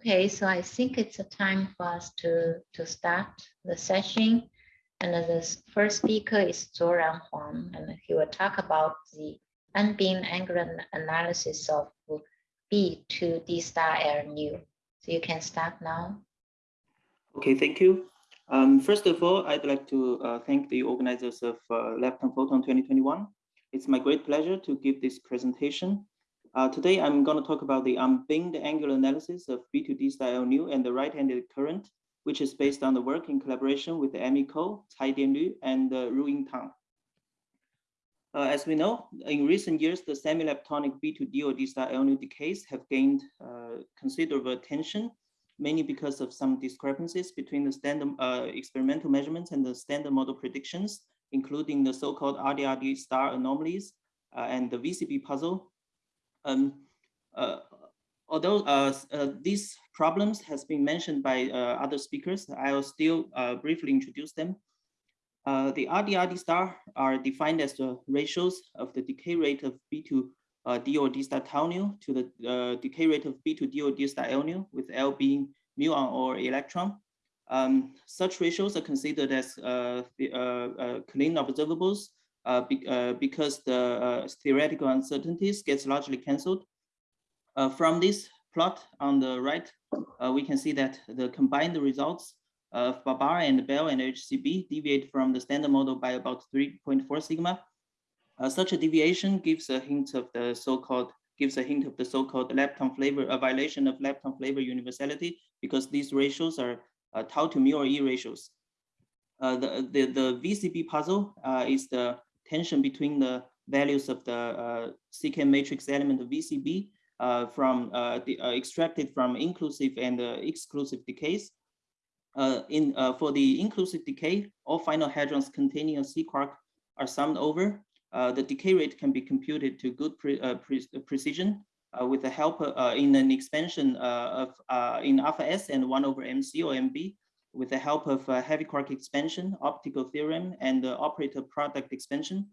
Okay, so I think it's a time for us to, to start the session. And the first speaker is Zoran Huang, and he will talk about the unbinned angular analysis of B to D star L nu. So you can start now. Okay, thank you. Um, first of all, I'd like to uh, thank the organizers of uh, Lepton Photon 2021. It's my great pleasure to give this presentation. Uh, today, I'm going to talk about the unbinned angular analysis of B2D star nu and the right-handed current, which is based on the work in collaboration with Amy Ko, Cai Dianlu, and uh, Ru Tang. Uh, as we know, in recent years, the semi-leptonic B2D or D star nu decays have gained uh, considerable attention mainly because of some discrepancies between the standard uh, experimental measurements and the standard model predictions, including the so-called RDRD star anomalies uh, and the VCB puzzle. Um, uh, although uh, uh, these problems has been mentioned by other speakers, I will still briefly introduce them. the RDRD star are defined as the ratios of the decay rate of B to uh, d or d star tau nu to the uh, decay rate of b to d or d star l nu, with L being muon or electron. Um, such ratios are considered as uh, the, clean observables be, because the theoretical uncertainties gets largely cancelled. from this plot on the right, we can see that the combined results of BaBar and Belle and HCB deviate from the standard model by about 3.4 sigma. Uh, such a deviation gives a hint of the so-called gives a hint of the so-called lepton flavor, a violation of lepton flavor universality because these ratios are uh, tau to mu or e ratios. Uh, the, the, the VCB puzzle uh, is the tension between the values of the uh, CK matrix element of VCB uh, from the, extracted from inclusive and exclusive decays. in for the inclusive decay, all final hadrons containing a C quark are summed over uh, the decay rate can be computed to good pre uh, pre precision uh, with the help in an expansion of in alpha S and 1 over MC or MB with the help of heavy quark expansion, optical theorem, and the operator product expansion.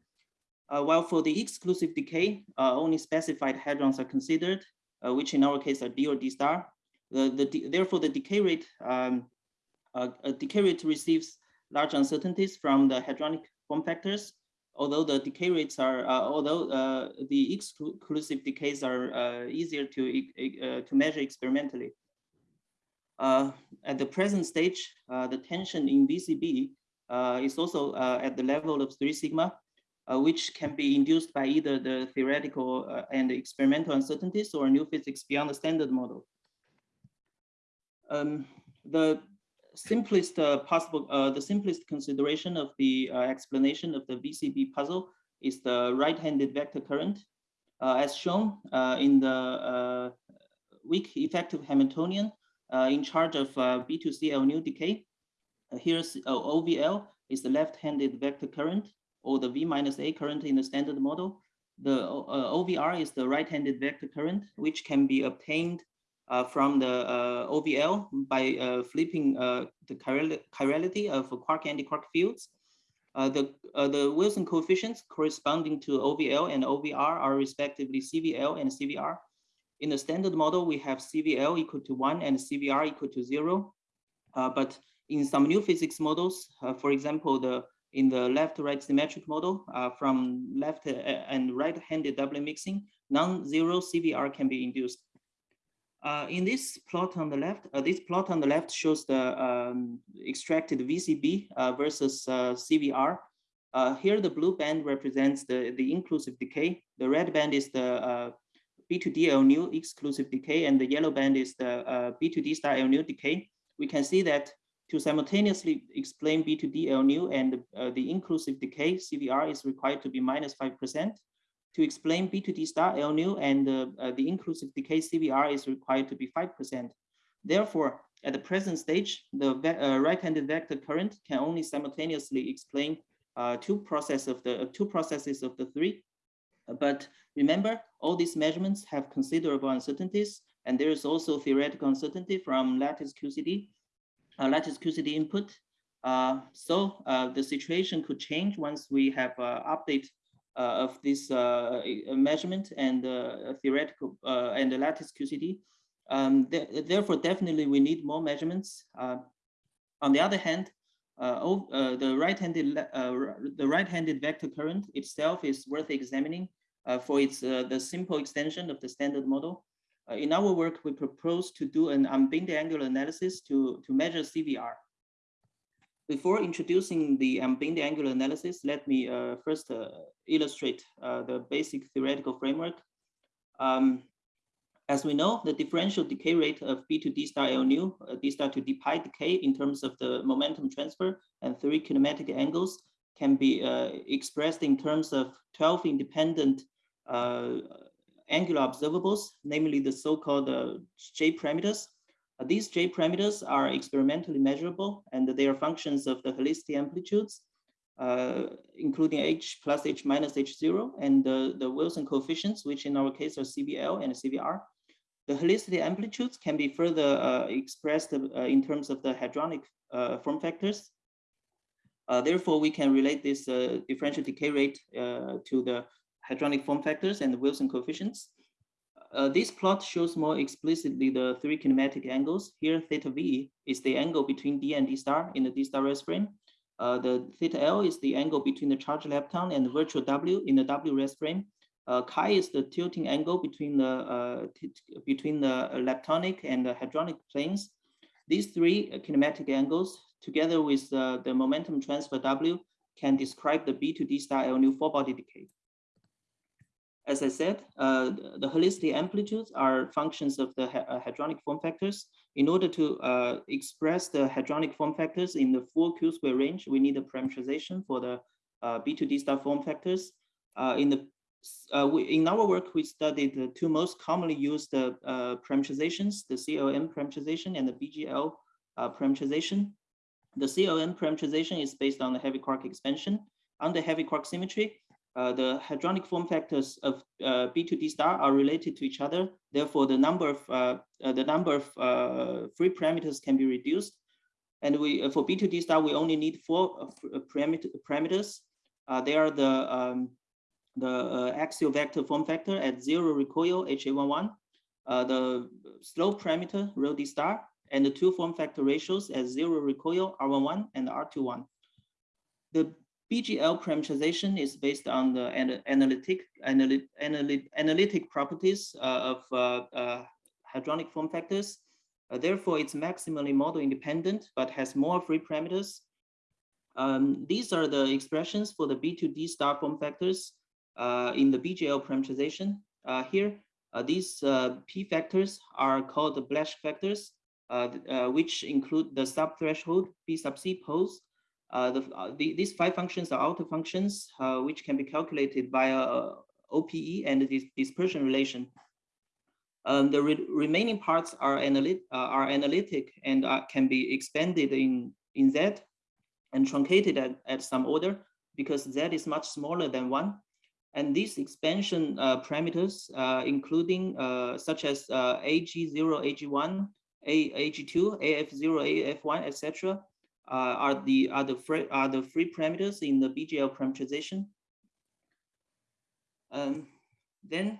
Uh, while for the exclusive decay, uh, only specified hadrons are considered, uh, which in our case are D or D star. The, the, therefore, the decay rate um, decay rate receives large uncertainties from the hadronic form factors, although the decay rates are, uh, although uh, the exclusive decays are uh, easier to, to measure experimentally. At the present stage, the tension in VCB is also at the level of three sigma, uh, which can be induced by either the theoretical uh, and experimental uncertainties or new physics beyond the standard model. Um, the simplest uh, possible, uh, the simplest consideration of the uh, explanation of the VCB puzzle is the right-handed vector current. as shown in the weak effective Hamiltonian in charge of B2CL nu decay, here's OVL is the left-handed vector current or the V minus A current in the standard model. The uh, OVR is the right-handed vector current, which can be obtained uh, from the uh, OVL by uh, flipping uh, the chirality of quark and antiquark fields. Uh, the, uh, the Wilson coefficients corresponding to OVL and OVR are respectively CVL and CVR. In the standard model, we have CVL equal to one and CVR equal to zero. but in some new physics models, for example, the in the left-right symmetric model from left and right-handed doublet mixing, non-zero CVR can be induced. Uh, in this plot on the left, uh, this plot on the left shows the um, extracted VCB uh, versus uh, CVR. Uh, here, the blue band represents the, the inclusive decay. The red band is the uh, B2D L nu exclusive decay, and the yellow band is the B2D star L nu decay. We can see that to simultaneously explain B2D L nu and the inclusive decay, CVR is required to be minus 5% to explain B2D star L nu and uh, uh, the inclusive decay CVR is required to be 5%. Therefore, at the present stage, the uh, right-handed vector current can only simultaneously explain uh, two process of the uh, two processes of the three. But remember, all these measurements have considerable uncertainties, and there is also theoretical uncertainty from lattice QCD, uh, lattice QCD input. so the situation could change once we have an update uh, of this uh, measurement and uh, theoretical and the lattice QCD. Um, th therefore, definitely we need more measurements. Uh, on the other hand, uh, uh, the right-handed uh, the right-handed vector current itself is worth examining uh, for its uh, the simple extension of the standard model. in our work, we propose to do an unbinned angular analysis to, to measure CVR. Before introducing the unbinned angular analysis, let me first illustrate the basic theoretical framework. Um, as we know, the differential decay rate of B to D star L nu, uh, D star to D pi decay in terms of the momentum transfer and three kinematic angles can be uh, expressed in terms of 12 independent uh, angular observables, namely the so-called uh, J parameters. Uh, these J parameters are experimentally measurable and they are functions of the helicity amplitudes, uh, including H plus H minus H0 and the Wilson coefficients, which in our case are CVL and CVR. The helicity amplitudes can be further uh, expressed uh, in terms of the hadronic uh, form factors. therefore, we can relate this differential decay rate to the hadronic form factors and the Wilson coefficients. Uh, this plot shows more explicitly the three kinematic angles. Here, theta v is the angle between d and d star in the d star rest frame. Uh, the theta l is the angle between the charge lepton and the virtual w in the w rest frame. Uh, chi is the tilting angle between the uh, between the leptonic and the hadronic planes. These three kinematic angles, together with the, momentum transfer W, can describe the B to D star L nu four body decay. As I said, uh, the helicity amplitudes are functions of the uh, hadronic form factors. In order to uh, express the hadronic form factors in the full Q square range, we need a parameterization for the uh, B2D star form factors. Uh, in the uh, we, in our work, we studied the two most commonly used parameterizations, the CLN parameterization and the BGL parameterization. The CLN parameterization is based on the heavy quark expansion. Under heavy quark symmetry, uh, the hadronic form factors of uh, B to D star are related to each other. Therefore, the number of the number of free parameters can be reduced. And we for B to D star, we only need four parameters. they are the um, the uh, axial vector form factor at zero recoil HA11, uh, the slope parameter rho d star, and the two form factor ratios at zero recoil R11 and R21. The BGL parameterization is based on the analytic, analytic, analytic properties uh, of uh, uh, hadronic form factors. Uh, therefore, it's maximally model independent, but has more free parameters. Um, these are the expressions for the B2D star form factors uh, in the BGL parameterization. Uh, here, uh, these P factors are called the Blaschke factors, which include the subthreshold B sub C pose. The, the, these five functions are outer functions, which can be calculated via OPE and the dispersion relation. Um, the re remaining parts are, analyt uh, are analytic and uh, can be expanded in, in Z and truncated at, at some order because Z is much smaller than one. And these expansion uh, parameters, uh, including uh, such as AG0, AG1, AG2, AF0, AF1, etc., are the are the free are the free parameters in the BGL parameterization. Um, then,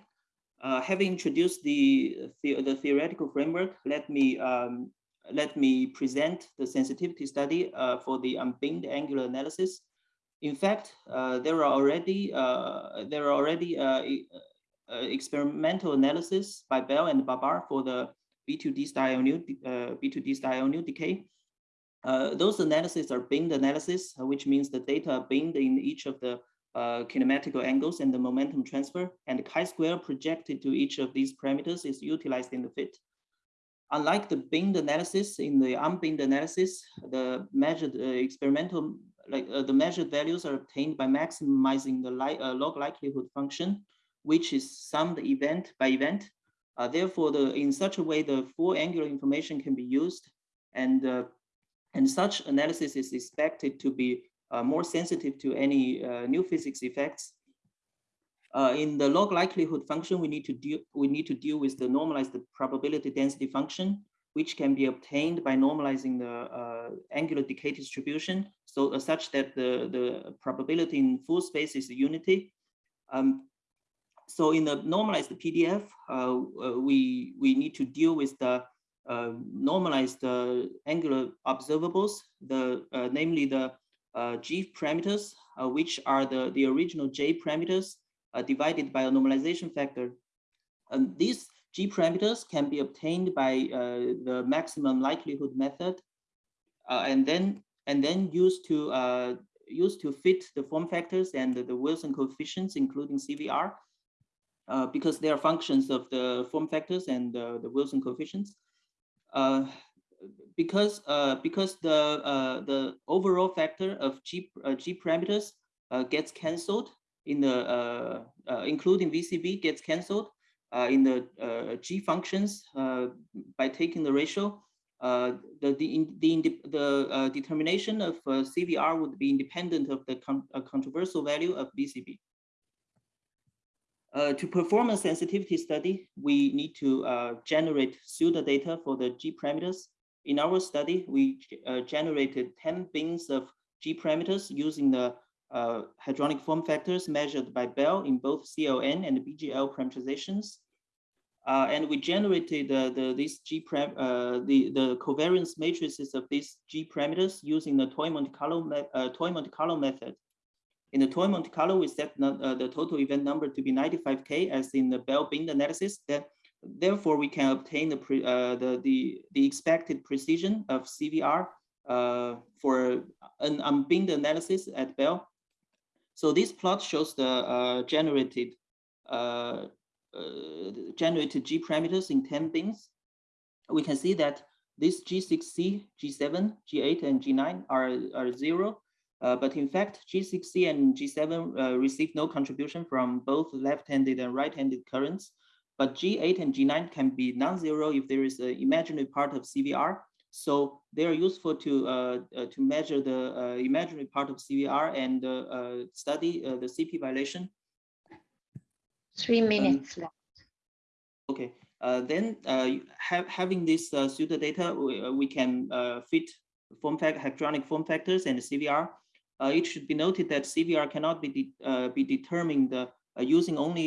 uh, having introduced the, the, the theoretical framework, let me um, let me present the sensitivity study uh, for the unbinned angular analysis in fact, uh, there are already uh, there are already uh, uh, experimental analysis by Belle and BaBar for the B2D star nu B2D star nu decay. Those analyses are binned analysis, which means the data are binned in each of the uh, kinematical angles and the momentum transfer, and the chi-square projected to each of these parameters is utilized in the fit. Unlike the binned analysis, in the unbinned analysis, the measured uh, experimental like uh, the measured values are obtained by maximizing the li uh, log likelihood function, which is summed event by event. Uh, therefore, the, in such a way, the full angular information can be used, and uh, and such analysis is expected to be uh, more sensitive to any uh, new physics effects. in the log likelihood function, we need to deal we need to deal with the normalized probability density function, which can be obtained by normalizing the uh, angular decay distribution, so uh, such that the, the probability in full space is unity. Um, so in the normalized PDF, we, we need to deal with the normalized angular observables, the namely the G parameters, which are the, the original J parameters divided by a normalization factor. And these G parameters can be obtained by uh, the maximum likelihood method, uh, and then and then used to uh, used to fit the form factors and the, the Wilson coefficients, including CVR, uh, because they are functions of the form factors and the Wilson coefficients. Uh, because uh, because the the overall factor of G G parameters gets cancelled in the including VCB gets cancelled uh, in the uh, G functions uh, by taking the ratio, the the the, the determination of CVR would be independent of the con controversial value of VCB. Uh, to perform a sensitivity study, we need to uh, generate pseudo data for the G parameters. In our study, we uh, generated 10 bins of G parameters using the uh, hadronic form factors measured by Belle in both CLN and BGL parameterizations. Uh, and we generated the this G the the covariance matrices of these G parameters using the toy Monte Carlo uh, toy Monte Carlo method. In the toy Monte Carlo, we set uh, the total event number to be 95k as in the Belle bin analysis. That therefore we can obtain the pre, uh, the the the expected precision of CVR for an unbinned analysis at Belle so this plot shows the uh, generated uh, uh, generated G parameters in 10 bins. We can see that this G6C, G7, G8, and G9 are, are zero. Uh, but in fact, G6C and G7 uh, receive no contribution from both left-handed and right-handed currents. But G8 and G9 can be non-zero if there is an imaginary part of CVR so they are useful to uh, uh, to measure the uh, imaginary part of CVR and uh, study the CP violation. Three um, minutes um, left. Okay. then ha having this pseudo data, we, we can fit form factor, hadronic form factors and CVR. It should be noted that CVR cannot be de be determined using only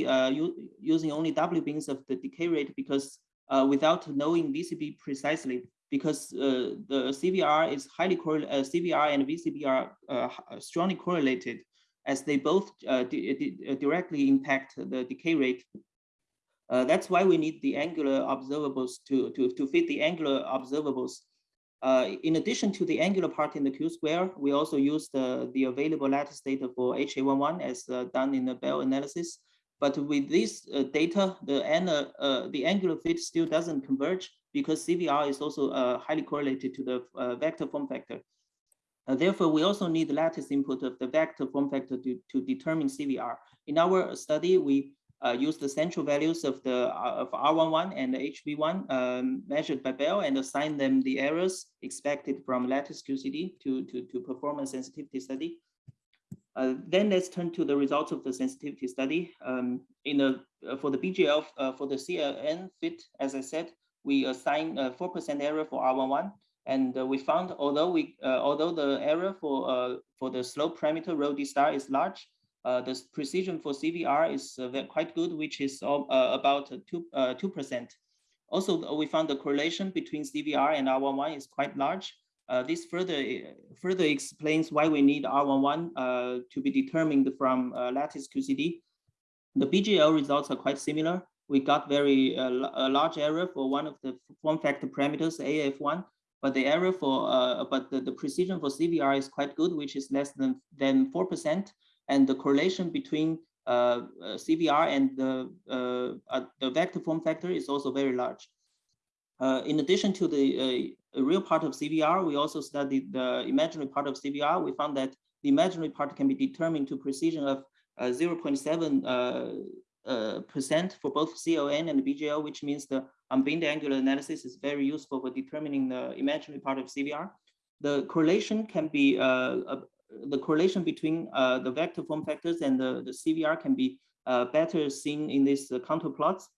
using only W bins of the decay rate because without knowing VCB precisely, because uh, the CVR is highly correlated, uh, CVR and VCB are uh, strongly correlated as they both uh, di di directly impact the decay rate. Uh, that's why we need the angular observables to, to, to fit the angular observables. Uh, in addition to the angular part in the Q square, we also use the, the available lattice data for HA11 as done in the Belle analysis. But with this data, the, the angular fit still doesn't converge because CVR is also uh, highly correlated to the uh, vector form factor. Uh, therefore, we also need the lattice input of the vector form factor to, to determine CVR. In our study, we uh, use the central values of the uh, of R11 and the HV1 um, measured by Belle and assign them the errors expected from lattice QCD to, to, to perform a sensitivity study. Uh, then let's turn to the results of the sensitivity study. Um, in the uh, for the BGL uh, for the CLN fit, as I said, we assign a 4% error for R11. And uh, we found, although we, uh, although the error for uh, for the slope parameter rho d star is large, the precision for CVR is quite good, which is about two two percent. Also, we found the correlation between CVR and R11 is quite large. Uh, this further further explains why we need R11 uh, to be determined from uh, lattice QCD. The BGL results are quite similar we got very uh, a large error for one of the form factor parameters, AF1, but the error for, uh, but the, the precision for CVR is quite good, which is less than, than 4%. And the correlation between uh, uh CVR and the, uh, uh, the vector form factor is also very large. in addition to the real part of CVR, we also studied the imaginary part of CVR. We found that the imaginary part can be determined to precision of 0.7 uh, percent for both CLN and BGL, which means the unbinned angular analysis is very useful for determining the imaginary part of CVR. The correlation can be, uh, the correlation between uh, the vector form factors and the, the CVR can be uh, better seen in these contour plots.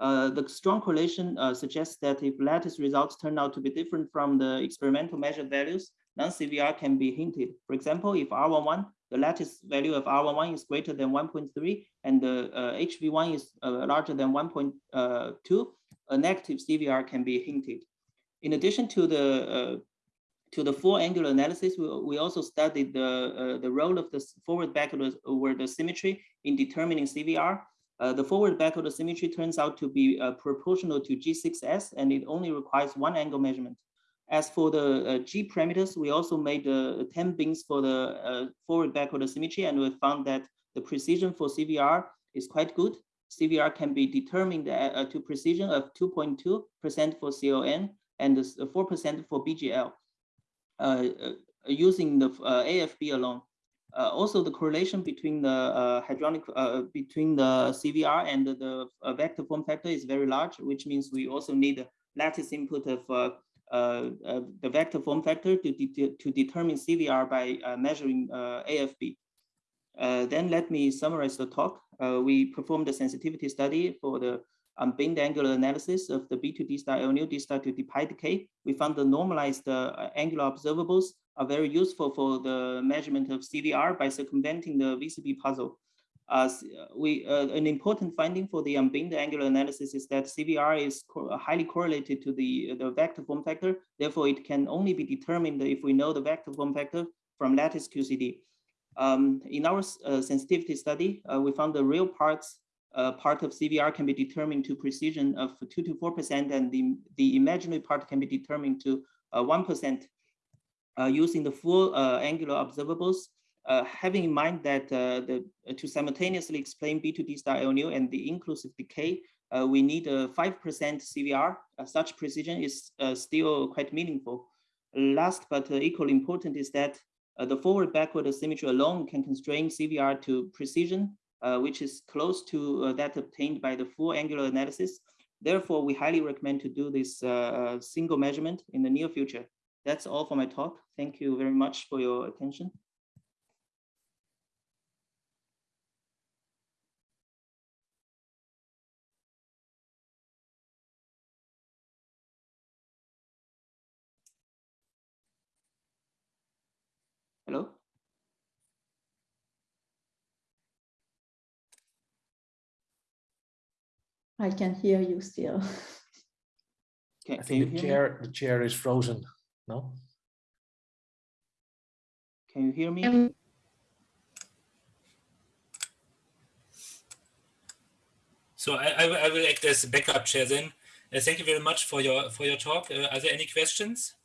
Uh, the strong correlation uh, suggests that if lattice results turn out to be different from the experimental measured values, non-CVR can be hinted. For example, if R11, the lattice value of R11 is greater than 1.3 and the uh, HV1 is uh, larger than 1.2, uh, a negative CVR can be hinted. In addition to the uh, to the full angular analysis, we, we also studied the, uh, the role of the forward backward over the symmetry in determining CVR. Uh, the forward backward symmetry turns out to be uh, proportional to G6S and it only requires one angle measurement. As for the uh, G parameters, we also made uh, 10 bins for the uh, forward backward symmetry and we found that the precision for CVR is quite good. CVR can be determined to precision of 2.2% for CLN and 4% for BGL. Uh, uh, using the uh, AFB alone. also, the correlation between the hadronic between the CVR and the, vector form factor is very large, which means we also need lattice input of uh, uh, the vector form factor to, de to determine CVR by uh, measuring AFB. then let me summarize the talk. we performed a sensitivity study for the um, binned angular analysis of the B2D star LNU D star to pi decay, we found the normalized uh, angular observables are very useful for the measurement of CVR by circumventing the VCB puzzle. Uh, we, uh, an important finding for the unbinned angular analysis is that CVR is co highly correlated to the, the vector form factor. Therefore, it can only be determined if we know the vector form factor from lattice QCD. Um, in our uh, sensitivity study, uh, we found the real parts uh, part of CVR can be determined to precision of 2 to 4%, and the, the imaginary part can be determined to 1% uh, uh, using the full uh, angular observables, uh, having in mind that the, to simultaneously explain B2D star LNU and the inclusive decay, we need a 5% CVR. such precision is still quite meaningful. Last but equally important is that the forward-backward symmetry alone can constrain CVR to precision uh, which is close to uh, that obtained by the full angular analysis. Therefore, we highly recommend to do this uh, single measurement in the near future. That's all for my talk. Thank you very much for your attention. Hello? I can hear you still. Can, I think the chair, me? the chair is frozen. No. Can you hear me? Um, so I, I, I, will act as a backup chair then. Uh, thank you very much for your for your talk. Uh, are there any questions?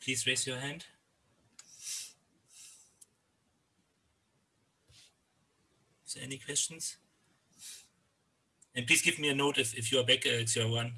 Please raise your hand. Any questions? And please give me a note if, if you are back, uh, X01.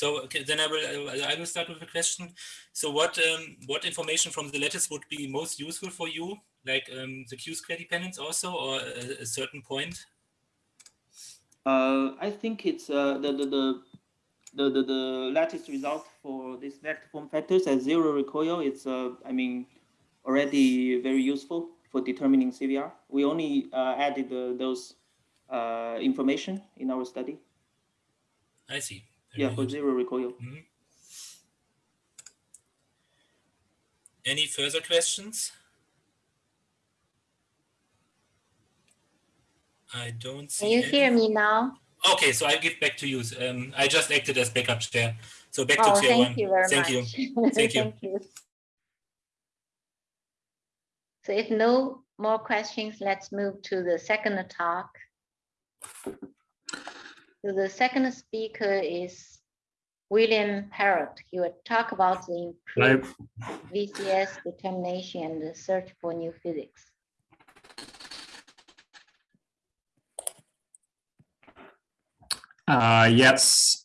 So okay, then I will I will start with a question. So what um, what information from the lattice would be most useful for you, like um, the Q square dependence also, or a, a certain point? Uh, I think it's uh, the, the the the, the, the lattice result for this vector form factors at zero recoil, it's, uh, I mean, already very useful for determining CVR. We only uh, added uh, those uh, information in our study. I see. Very yeah, good. for zero recoil. Mm -hmm. Any further questions? I don't see. Can you any. hear me now? Okay, so I'll give back to you. Um, I just acted as backup chair. So back oh, to chair thank one. You very thank much. you. Thank you. thank you. So if no more questions, let's move to the second talk. So the second speaker is William Parrott. He will talk about the improved VCS determination and the search for new physics. Uh, yes.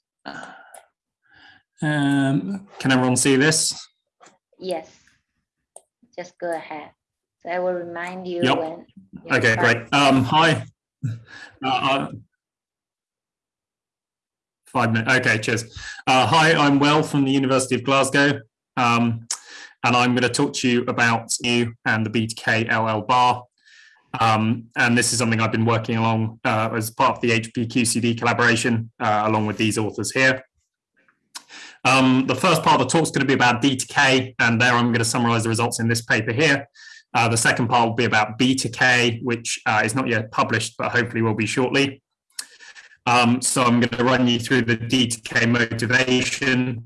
Um, can everyone see this? Yes. Just go ahead. So I will remind you yep. when. Okay, great. Um, hi. Uh, uh, Five minutes. Okay, cheers. Uh, hi, I'm Will from the University of Glasgow. Um, and I'm going to talk to you about you and the BTK LL bar. Um, and this is something I've been working along uh, as part of the HPQCD collaboration, uh, along with these authors here. Um, the first part of the talk is going to be about D2K, and there I'm going to summarize the results in this paper here. Uh, the second part will be about B2K, which uh, is not yet published, but hopefully will be shortly. Um, so I'm going to run you through the D2K motivation,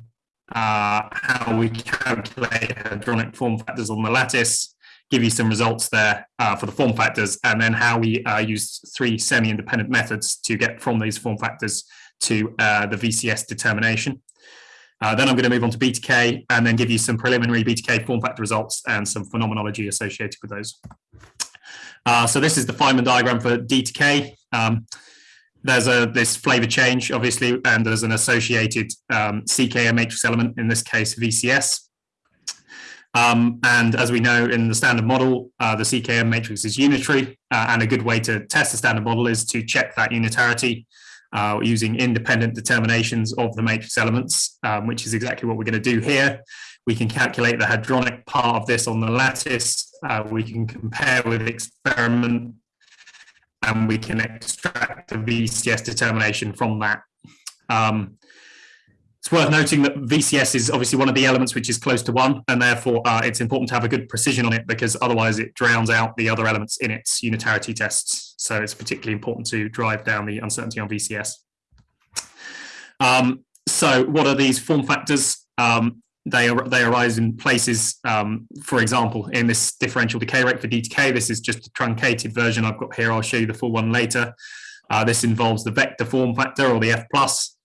uh, how we calculate hadronic form factors on the lattice, give you some results there uh, for the form factors, and then how we uh, use three semi-independent methods to get from these form factors to uh, the VCS determination. Uh, then I'm going to move on to BTK and then give you some preliminary BTK form factor results and some phenomenology associated with those. Uh, so this is the Feynman diagram for D2K. Um, there's a this flavor change, obviously, and there's an associated um, CKM matrix element, in this case, VCS. Um, and as we know in the standard model, uh, the CKM matrix is unitary, uh, and a good way to test the standard model is to check that unitarity uh, using independent determinations of the matrix elements, um, which is exactly what we're going to do here. We can calculate the hadronic part of this on the lattice. Uh, we can compare with experiment and we can extract the VCS determination from that. Um, it's worth noting that VCS is obviously one of the elements which is close to one, and therefore uh, it's important to have a good precision on it because otherwise it drowns out the other elements in its unitarity tests. So it's particularly important to drive down the uncertainty on VCS. Um, so what are these form factors? Um, they, are, they arise in places, um, for example, in this differential decay rate for DTK, this is just a truncated version I've got here. I'll show you the full one later. Uh, this involves the vector form factor or the F plus.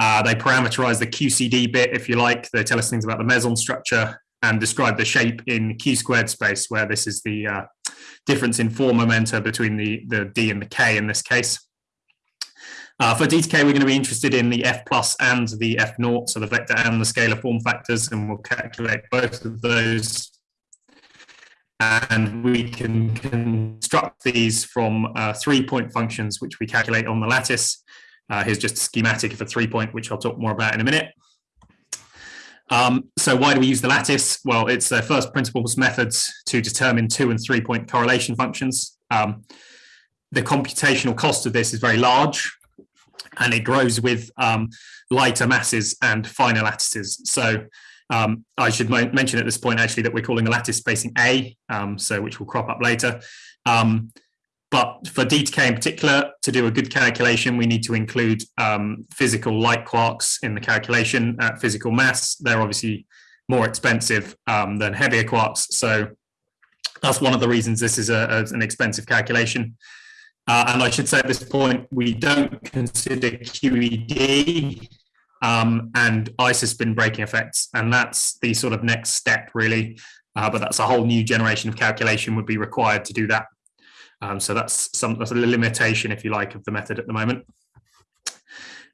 Uh, they parameterize the QCD bit, if you like. They tell us things about the meson structure and describe the shape in Q squared space, where this is the uh, difference in form momenta between the, the D and the K in this case. Uh, for DTK, we're going to be interested in the F plus and the F naught, so the vector and the scalar form factors, and we'll calculate both of those. And we can construct these from uh, three point functions, which we calculate on the lattice. Uh, here's just a schematic of a three point, which I'll talk more about in a minute. Um, so why do we use the lattice? Well, it's the first principles methods to determine two and three point correlation functions. Um, the computational cost of this is very large and it grows with um, lighter masses and finer lattices. So um, I should mention at this point actually that we're calling the lattice spacing A, um, so which will crop up later. Um, but for DTK in particular, to do a good calculation, we need to include um, physical light quarks in the calculation at physical mass. They're obviously more expensive um, than heavier quarks. So that's one of the reasons this is a, a, an expensive calculation. Uh, and I should say at this point, we don't consider QED um, and isospin breaking effects. And that's the sort of next step really. Uh, but that's a whole new generation of calculation would be required to do that. Um, so that's some that's a limitation, if you like, of the method at the moment.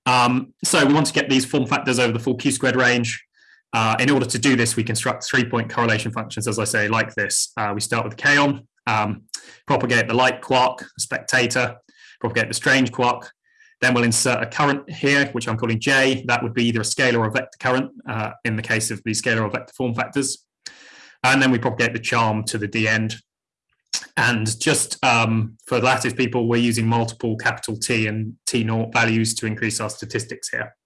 Um, so we want to get these form factors over the full Q squared range. Uh, in order to do this, we construct three-point correlation functions, as I say, like this. Uh, we start with kaon, um, propagate the light quark, spectator, propagate the strange quark. Then we'll insert a current here, which I'm calling J. That would be either a scalar or a vector current uh, in the case of the scalar or vector form factors. And then we propagate the charm to the D end. And just um, for lattice people, we're using multiple capital T and T naught values to increase our statistics here.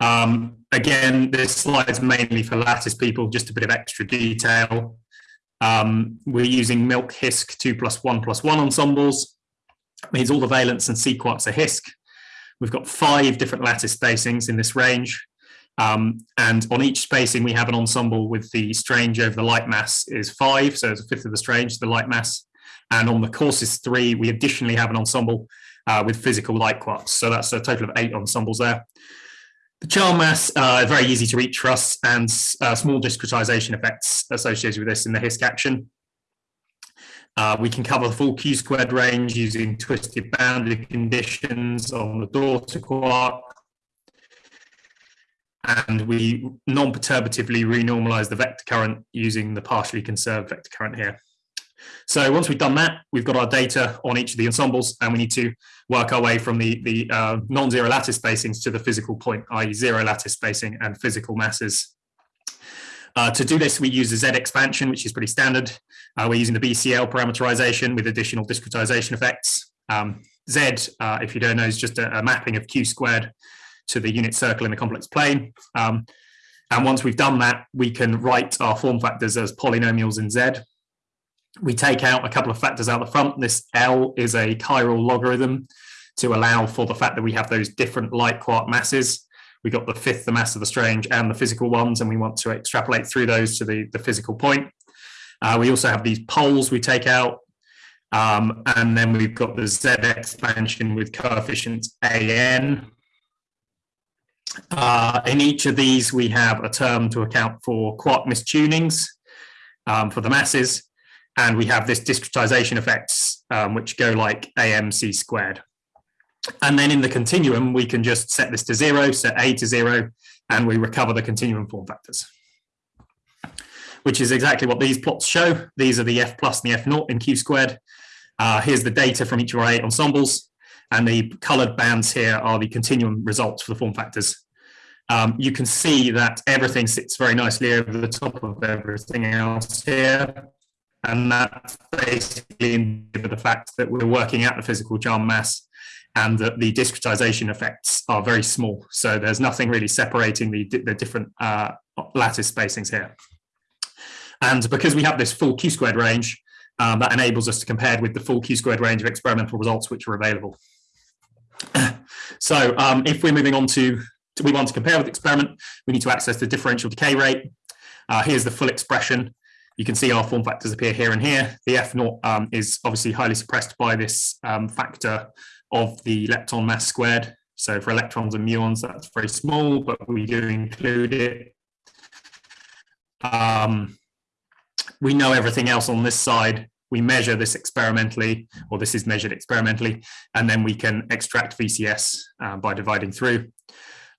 Um, again, this slide is mainly for lattice people, just a bit of extra detail. Um, we're using MILC HISQ 2 plus 1 plus 1 ensembles. It means all the valence and quarks are HISQ. We've got five different lattice spacings in this range. Um, and on each spacing, we have an ensemble with the strange over the light mass is five, so it's a fifth of the strange, the light mass. And on the courses three, we additionally have an ensemble uh, with physical light quarks. So that's a total of eight ensembles there. The charm mass uh, very easy to reach for us and uh, small discretization effects associated with this in the HISQ action. Uh, we can cover the full Q squared range using twisted boundary conditions on the daughter quark and we non-perturbatively renormalize the vector current using the partially conserved vector current here. So once we've done that, we've got our data on each of the ensembles and we need to work our way from the, the uh, non-zero lattice spacings to the physical point, i.e. zero lattice spacing and physical masses. Uh, to do this, we use the Z expansion, which is pretty standard. Uh, we're using the BCL parameterization with additional discretization effects. Um, Z, uh, if you don't know, is just a, a, mapping of Q squared to the unit circle in the complex plane. Um, and once we've done that, we can write our form factors as polynomials in Z. We take out a couple of factors out the front. This L is a chiral logarithm to allow for the fact that we have those different light quark masses. We got the fifth, the mass of the strange, and the physical ones, and we want to extrapolate through those to the, the physical point. Uh, we also have these poles we take out, um, and then we've got the Z expansion with coefficients AN. Uh, in each of these, we have a term to account for quark mistunings um, for the masses, and we have this discretization effects, um, which go like AMC squared. And then in the continuum, we can just set this to zero, set A to zero, and we recover the continuum form factors, which is exactly what these plots show. These are the F plus and the F naught in Q squared. Uh, here's the data from each of our eight ensembles, and the colored bands here are the continuum results for the form factors. Um, you can see that everything sits very nicely over the top of everything else here. And that's basically the fact that we're working out the physical charm mass and that the discretization effects are very small. So there's nothing really separating the, the different uh, lattice spacings here. And because we have this full Q squared range, um, that enables us to compare with the full Q squared range of experimental results which are available. so um, if we're moving on to, to, we want to compare with the experiment, we need to access the differential decay rate. Uh, here's the full expression. You can see our form factors appear here and here. The F naught um, is obviously highly suppressed by this um, factor of the lepton mass squared. So for electrons and muons, that's very small, but we do include it. Um, we know everything else on this side. We measure this experimentally, or this is measured experimentally, and then we can extract VCS uh, by dividing through.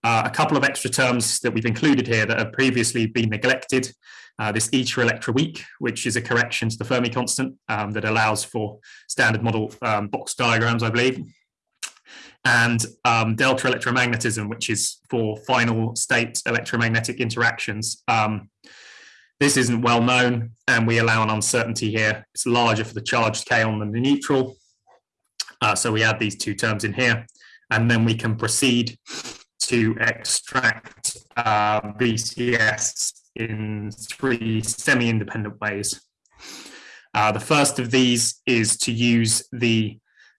Uh, a couple of extra terms that we've included here that have previously been neglected. Uh, this eta electra weak, which is a correction to the Fermi constant um, that allows for standard model um, box diagrams, I believe and um, delta electromagnetism, which is for final state electromagnetic interactions. This isn't well known, and we allow an uncertainty here. It's larger for the charged kaon than the neutral. Uh, so we add these two terms in here, and then we can proceed to extract uh, in three semi-independent ways. Uh, the first of these is to use the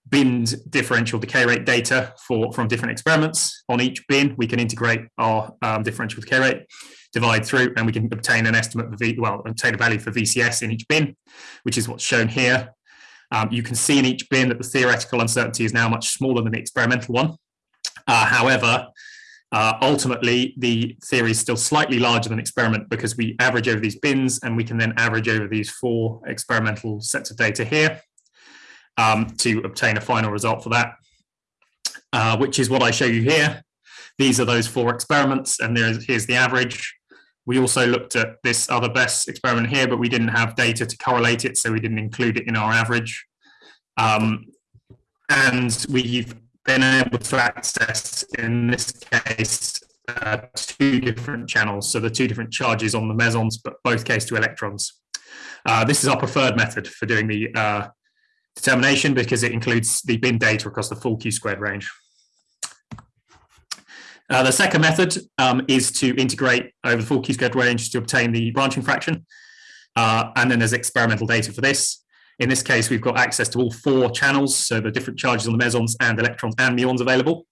binned differential decay rate data for from different experiments. On each bin, we can integrate our um, differential decay rate, divide through, and we can obtain an estimate of V, well, obtain a value for VCS in each bin, which is what's shown here. Um, you can see in each bin that the theoretical uncertainty is now much smaller than the experimental one. Uh, however, uh, ultimately, the theory is still slightly larger than experiment because we average over these bins and we can then average over these four experimental sets of data here um, to obtain a final result for that, uh, which is what I show you here. These are those four experiments, and there's, here's the average. We also looked at this other best experiment here, but we didn't have data to correlate it, so we didn't include it in our average. Um, and we've been able to access, in this case, uh, two different channels. So the two different charges on the mesons, but both case to electrons. Uh, this is our preferred method for doing the uh, determination because it includes the bin data across the full Q squared range. Uh, the second method um, is to integrate over the full Q squared range to obtain the branching fraction. Uh, and then there's experimental data for this. In this case, we've got access to all four channels, so the different charges on the mesons and electrons and muons available.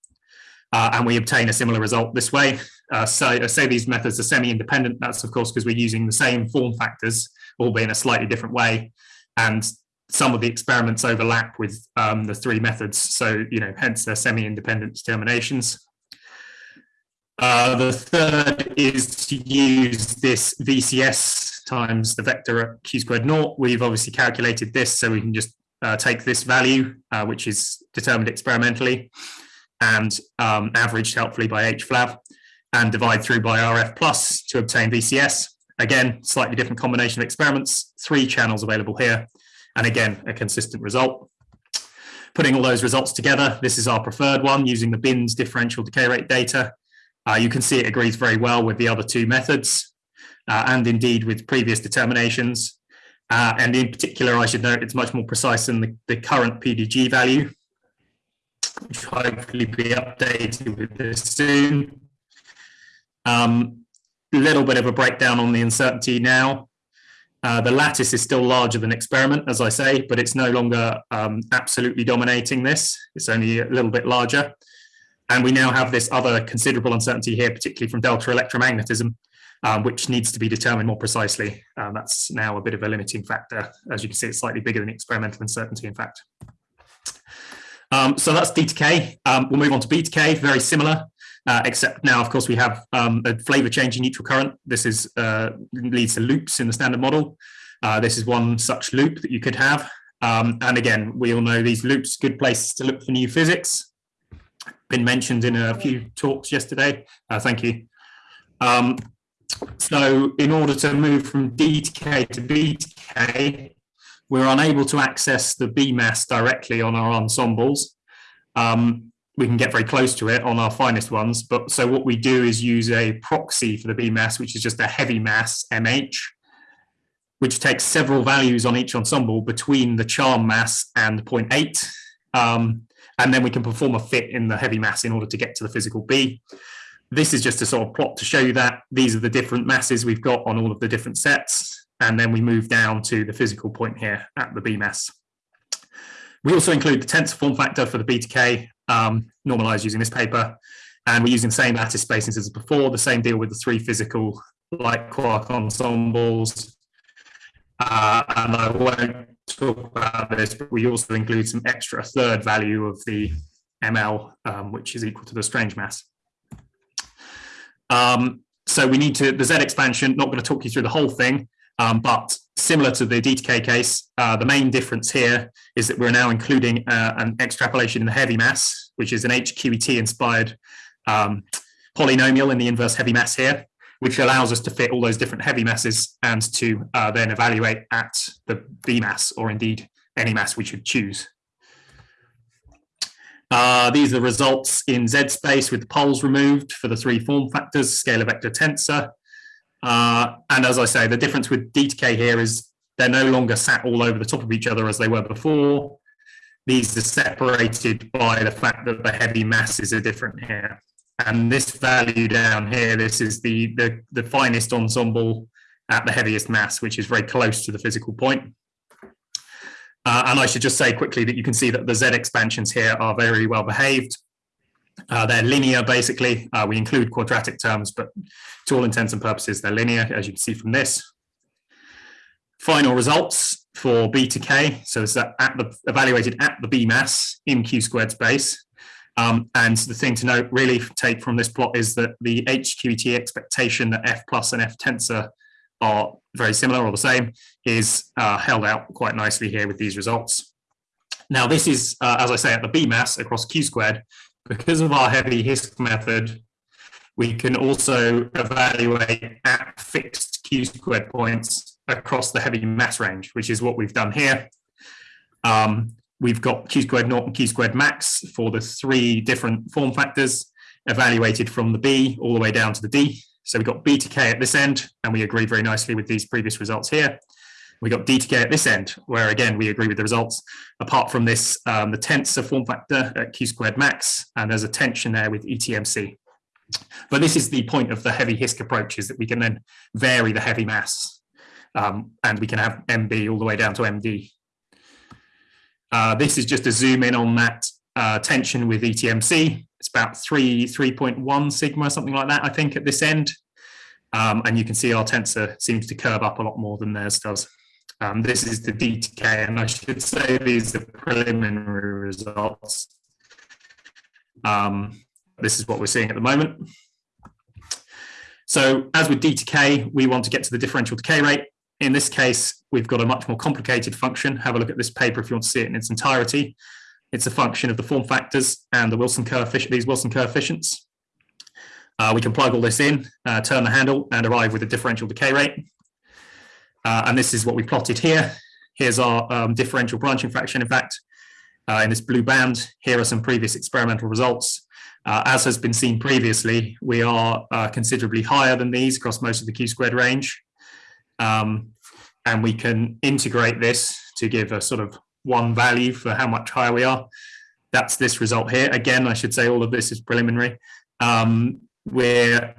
Uh, and we obtain a similar result this way. Uh, so I say these methods are semi-independent. That's of course because we're using the same form factors, albeit in a slightly different way. And some of the experiments overlap with um, the three methods. So, you know, hence they're semi-independent determinations. Uh, the third is to use this VCS times the vector q squared naught. We've obviously calculated this, so we can just uh, take this value, uh, which is determined experimentally, and um, averaged helpfully by HFLAV, and divide through by RF plus to obtain VCS. Again, slightly different combination of experiments, three channels available here, And again, a consistent result. Putting all those results together, this is our preferred one using the BINS differential decay rate data. Uh, you can see it agrees very well with the other two methods uh, and indeed with previous determinations. Uh, and in particular, I should note it's much more precise than the, the current PDG value, which will hopefully be updated with this soon. A um, little bit of a breakdown on the uncertainty now. Uh, the lattice is still larger than experiment, as I say, but it's no longer um, absolutely dominating this. It's only a little bit larger. And we now have this other considerable uncertainty here, particularly from delta electromagnetism, um, which needs to be determined more precisely. Um, that's now a bit of a limiting factor. As you can see, it's slightly bigger than experimental uncertainty, in fact. Um, so that's D to K. Um, we'll move on to B to K, very similar, uh, except now, of course, we have um, a flavor changing neutral current. This is uh, leads to loops in the standard model. Uh, this is one such loop that you could have. Um, and again, we all know these loops, good places to look for new physics been mentioned in a few talks yesterday. Uh, thank you. Um, so in order to move from D to K to B to K, we're unable to access the B mass directly on our ensembles. Um, we can get very close to it on our finest ones, but so what we do is use a proxy for the B mass, which is just a heavy mass, MH, which takes several values on each ensemble between the charm mass and 0.8. Um, and then we can perform a fit in the heavy mass in order to get to the physical B. This is just a sort of plot to show you that these are the different masses we've got on all of the different sets. And then we move down to the physical point here at the B mass. We also include the tensor form factor for the B to K, um, normalized using this paper. And we're using the same lattice spacings as before, the same deal with the three physical light quark ensembles. Uh, and I won't talk about this, but we also include some extra third value of the ML, um, which is equal to the strange mass. Um, so we need to, the Z expansion, not going to talk you through the whole thing, um, but similar to the DTK case, uh, the main difference here is that we're now including uh, an extrapolation in the heavy mass, which is an HQET inspired um, polynomial in the inverse heavy mass here which allows us to fit all those different heavy masses and to uh, then evaluate at the B mass or indeed any mass we should choose. Uh, these are the results in Z space with the poles removed for the three form factors, scalar vector tensor. Uh, and as I say, the difference with D to here is they're no longer sat all over the top of each other as they were before. These are separated by the fact that the heavy masses are different here. And this value down here, this is the, the, the finest ensemble at the heaviest mass, which is very close to the physical point. Uh, and I should just say quickly that you can see that the Z expansions here are very well behaved. Uh, they're linear, basically. Uh, we include quadratic terms, but to all intents and purposes, they're linear, as you can see from this. Final results for B to K. So it's at the, evaluated at the B mass in Q squared space. Um, and the thing to note, really take from this plot is that the HQET expectation that F plus and F tensor are very similar or the same is uh, held out quite nicely here with these results. Now this is, uh, as I say, at the B mass across Q squared, because of our heavy HISQ method, we can also evaluate at fixed Q squared points across the heavy mass range, which is what we've done here. Um, we've got q squared naught and q squared max for the three different form factors evaluated from the B all the way down to the D. So we've got B to K at this end, and we agree very nicely with these previous results here. We got D to K at this end, where again, we agree with the results. Apart from this, um, the tensor form factor at Q squared max, and there's a tension there with ETMC. But this is the point of the heavy HISQ approach is that we can then vary the heavy mass, um, and we can have MB all the way down to MD uh, this is just a zoom in on that uh, tension with ETMC. It's about three, 3.1 sigma, something like that, I think, at this end. Um, and you can see our tensor seems to curve up a lot more than theirs does. Um, this is the DTK, and I should say these are preliminary results. Um, this is what we're seeing at the moment. So as with DTK, we want to get to the differential decay rate. In this case, we've got a much more complicated function. Have a look at this paper if you want to see it in its entirety. It's a function of the form factors and the Wilson coefficient, these Wilson coefficients. Uh, we can plug all this in, uh, turn the handle and arrive with a differential decay rate. Uh, and this is what we plotted here. Here's our um, differential branching fraction. In fact, uh, in this blue band, here are some previous experimental results. Uh, as has been seen previously, we are uh, considerably higher than these across most of the Q squared range. Um, and we can integrate this to give a sort of one value for how much higher we are. That's this result here. Again, I should say all of this is preliminary. Um, we're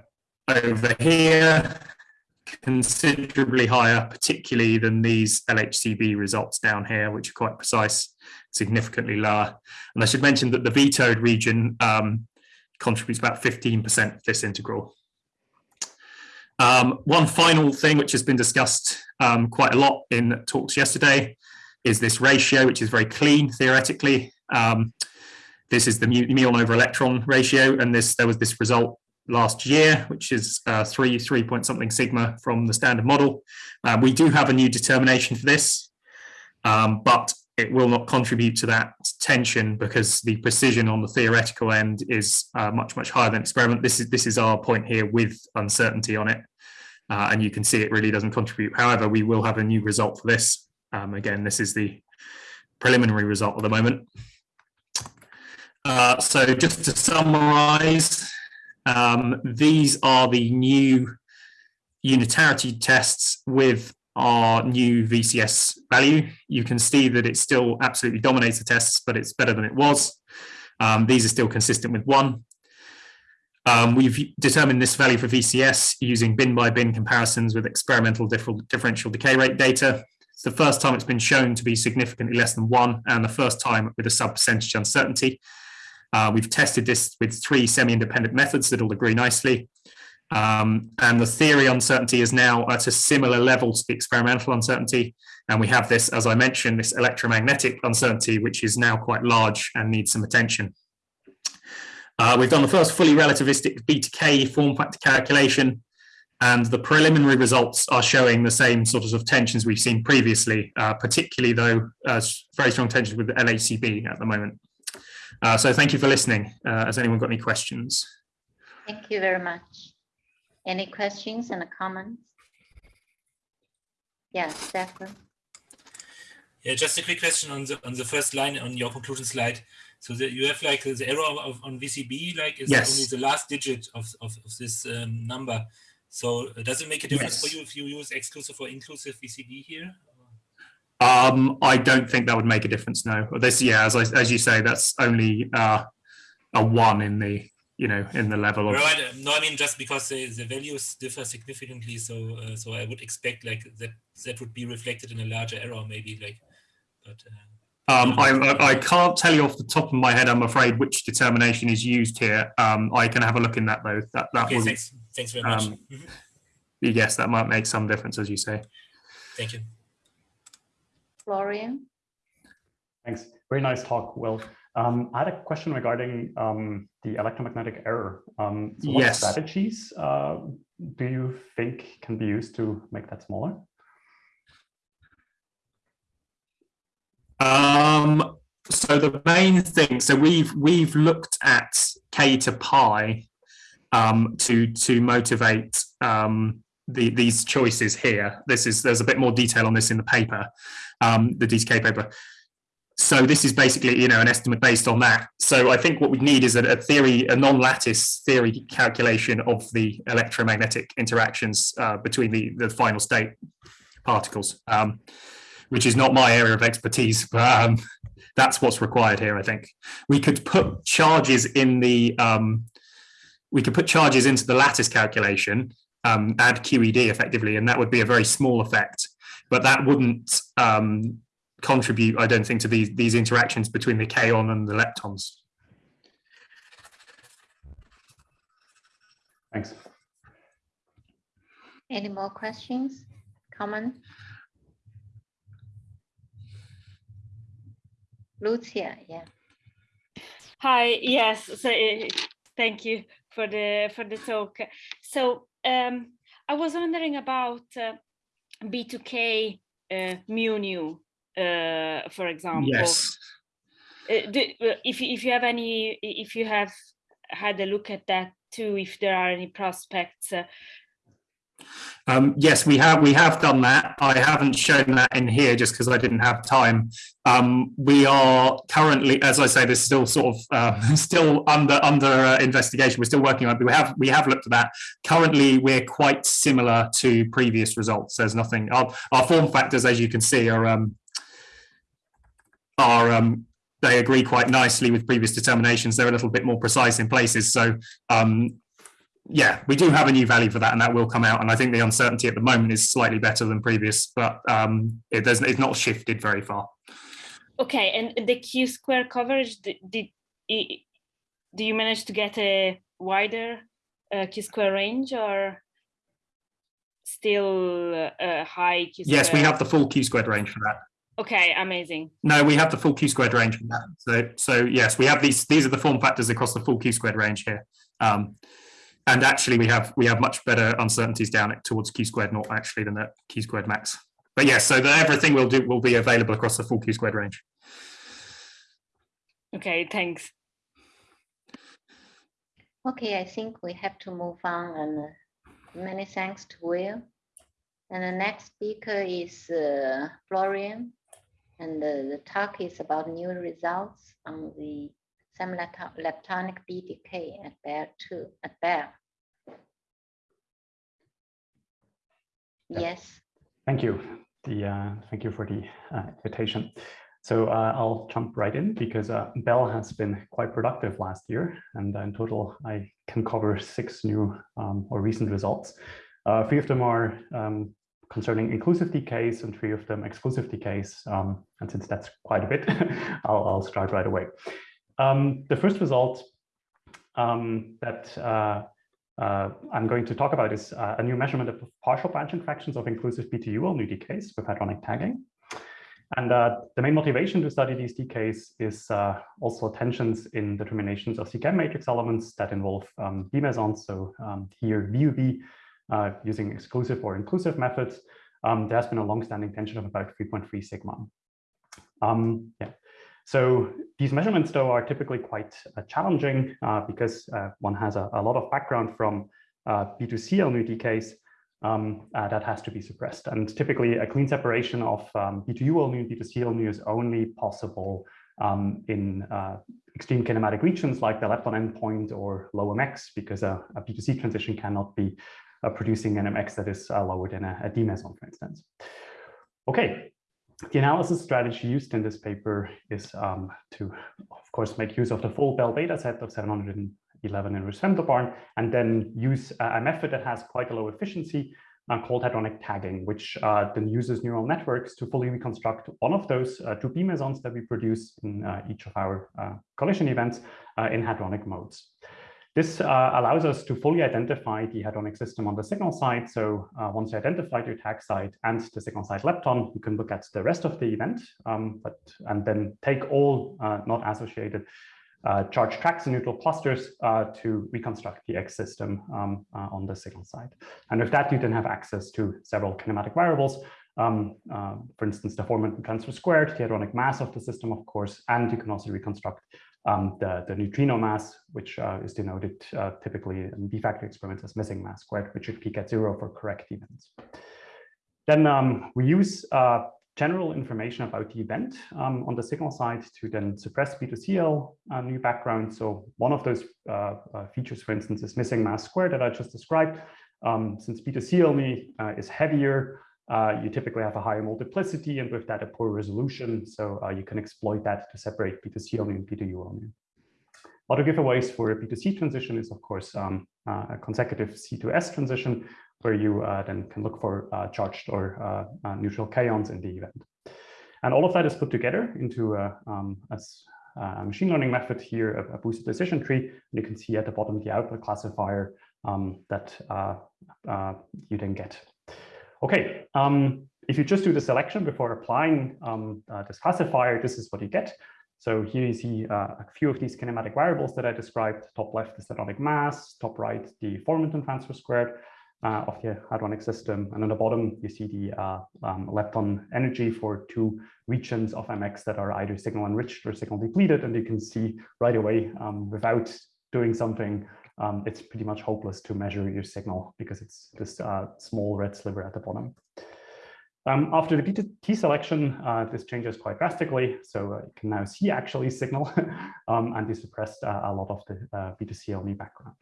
over here considerably higher, particularly than these LHCb results down here, which are quite precise, significantly lower. And I should mention that the vetoed region um, contributes about 15% of this integral. Um, one final thing which has been discussed um, quite a lot in talks yesterday is this ratio, which is very clean theoretically. Um, this is the muon over electron ratio, and this there was this result last year, which is uh, three, three point something sigma from the standard model. Uh, we do have a new determination for this, um, but it will not contribute to that tension because the precision on the theoretical end is uh, much, much higher than experiment. This is, this is our point here with uncertainty on it. Uh, and you can see it really doesn't contribute. However, we will have a new result for this. Um, again, this is the preliminary result at the moment. Uh, so just to summarize, um, these are the new unitarity tests with our new VCS value. You can see that it still absolutely dominates the tests, but it's better than it was. Um, these are still consistent with one. Um, we've determined this value for VCS using bin by bin comparisons with experimental differential decay rate data. It's the first time it's been shown to be significantly less than one and the first time with a sub percentage uncertainty. Uh, we've tested this with three semi-independent methods that all agree nicely. Um, and the theory uncertainty is now at a similar level to the experimental uncertainty. And we have this, as I mentioned, this electromagnetic uncertainty, which is now quite large and needs some attention. Uh, we've done the first fully relativistic B to K form factor calculation, and the preliminary results are showing the same sort of tensions we've seen previously, uh, particularly though uh, very strong tensions with the LHCb at the moment. Uh, so thank you for listening. Uh, has anyone got any questions? Thank you very much. Any questions and comments? Yeah, Stefan. Yeah, just a quick question on the on the first line on your conclusion slide. So you have like the error of, on VCB, like is yes. only the last digit of, of, of this um, number. So uh, does it make a difference yes. for you if you use exclusive or inclusive VCB here? Um, I don't think that would make a difference. No, this, yeah, as I, as you say, that's only uh, a one in the you know in the level of. Right. No, I mean just because the, the values differ significantly, so uh, so I would expect like that that would be reflected in a larger error, maybe like, but. Uh, um, I, I can't tell you off the top of my head, I'm afraid, which determination is used here. Um, I can have a look in that though. That that okay, will, thanks. Thanks very much. Um, mm -hmm. Yes, that might make some difference, as you say. Thank you. Florian. Thanks. Very nice talk, Will. Um, I had a question regarding um, the electromagnetic error. Um, so what yes. strategies uh, do you think can be used to make that smaller? Um, so the main thing, so we've we've looked at k to pi um, to to motivate um, the, these choices here. This is there's a bit more detail on this in the paper, um, the DTK paper. So this is basically, you know, an estimate based on that. So I think what we need is a, a theory, a non-lattice theory calculation of the electromagnetic interactions uh, between the, the final state particles, um, which is not my area of expertise, but um, that's what's required here, I think. We could put charges in the, um, we could put charges into the lattice calculation, um, add QED effectively, and that would be a very small effect but that wouldn't um, contribute, I don't think, to these, these interactions between the kaon and the leptons. Thanks. Any more questions, comment? Lucia, yeah. Hi, yes, so uh, thank you for the for the talk. So um, I was wondering about uh, B2K uh, mu nu, uh, for example. Yes. Uh, do, uh, if if you have any, if you have had a look at that too, if there are any prospects. Um, yes, we have we have done that. I haven't shown that in here just because I didn't have time. Um, we are currently, as I say, this is still sort of uh, still under under uh, investigation. We're still working on it, but we have we have looked at that. Currently, we're quite similar to previous results. There's nothing. Our, our form factors, as you can see, are um, are um, they agree quite nicely with previous determinations. They're a little bit more precise in places. So um, yeah, we do have a new value for that, and that will come out. And I think the uncertainty at the moment is slightly better than previous, but um, it doesn't. It's not shifted very far. Okay, and the Q square coverage did, do you manage to get a wider uh, Q square range or still a uh, high Q square? Yes, we have the full Q squared range for that. Okay, amazing. No, we have the full Q squared range for that. So, so yes, we have these. These are the form factors across the full Q squared range here. Um, and actually we have we have much better uncertainties down towards q squared naught actually than at q squared max. But yes so that everything will do will be available across the full q squared range. Okay thanks. Okay i think we have to move on and uh, many thanks to will. And the next speaker is uh, florian. And uh, the talk is about new results on the semi-leptonic BTK at Belle II at Belle. Yes. Thank you. The uh, thank you for the uh, invitation. So uh, I'll jump right in because uh, Belle has been quite productive last year, and in total I can cover six new um, or recent results. Uh, three of them are um, concerning inclusive decays and three of them exclusive decays. Um, and since that's quite a bit, I'll, I'll start right away. Um, the first result um, that uh, uh, I'm going to talk about is uh, a new measurement of partial branching fractions of inclusive BTUL new decays with hadronic tagging. And uh, the main motivation to study these decays is uh, also tensions in determinations of CKM matrix elements that involve um, mesons. So um, here VUB uh, using exclusive or inclusive methods, um, there has been a long-standing tension of about 3.3 sigma. Um, yeah. So these measurements, though, are typically quite uh, challenging uh, because uh, one has a, a, lot of background from uh, B2C LNU decays um, uh, that has to be suppressed. And typically, a clean separation of um, B2U LNU and B2C LNU is only possible um, in extreme kinematic regions like the lepton endpoint or low MX because a a B2C transition cannot be producing an MX that is lower than a, a D meson, for instance. Okay, the analysis strategy used in this paper is um, to, of course, make use of the full Belle data set of 711 inverse femtobarn, and then use a, method that has quite a low efficiency uh, called hadronic tagging, which uh, then uses neural networks to fully reconstruct one of those uh, two B mesons that we produce in uh, each of our uh, collision events uh, in hadronic modes. This uh, allows us to fully identify the hadronic system on the signal side. So uh, once you identify your tag site and the signal side lepton, you can look at the rest of the event, um, but and then take all uh, not associated uh, charge tracks and neutral clusters uh, to reconstruct the X system um, uh, on the signal side. And with that, you then have access to several kinematic variables. Um, for instance, the formant transfer squared, the hadronic mass of the system, of course, and you can also reconstruct um, the, the neutrino mass, which uh, is denoted uh, typically in B factory experiments as missing mass squared, which should peak at zero for correct events. Then um, we use uh, general information about the event um, on the signal side to then suppress B2CL uh, new background. So one of those uh, uh, features, for instance, is missing mass squared that I just described. Um, since B2CL only is heavier, uh, you typically have a higher multiplicity and with that a poor resolution. So uh, you can exploit that to separate B2C only and B2U only. Other giveaways for a B2C transition is of course um, uh, a consecutive C2S transition where you uh, then can look for uh, charged or uh, neutral kaons in the event. And all of that is put together into a, um, a machine learning method here, a, a, boosted decision tree. And you can see at the bottom the output classifier um, that you then get. Okay, um, if you just do the selection before applying um, uh, this classifier, this is what you get. So here you see uh, a few of these kinematic variables that I described. Top left is the hadronic mass, top right the four-momentum transfer squared uh, of the hadronic system. And on the bottom, you see the uh, um, lepton energy for two regions of MX that are either signal enriched or signal depleted. And you can see right away um, without doing something um, it's pretty much hopeless to measure your signal because it's this uh, small red sliver at the bottom. Um, after the BT selection, uh, this changes quite drastically. So uh, you can now see actually signal um, and this suppressed uh, a lot of the uh, B2C only background.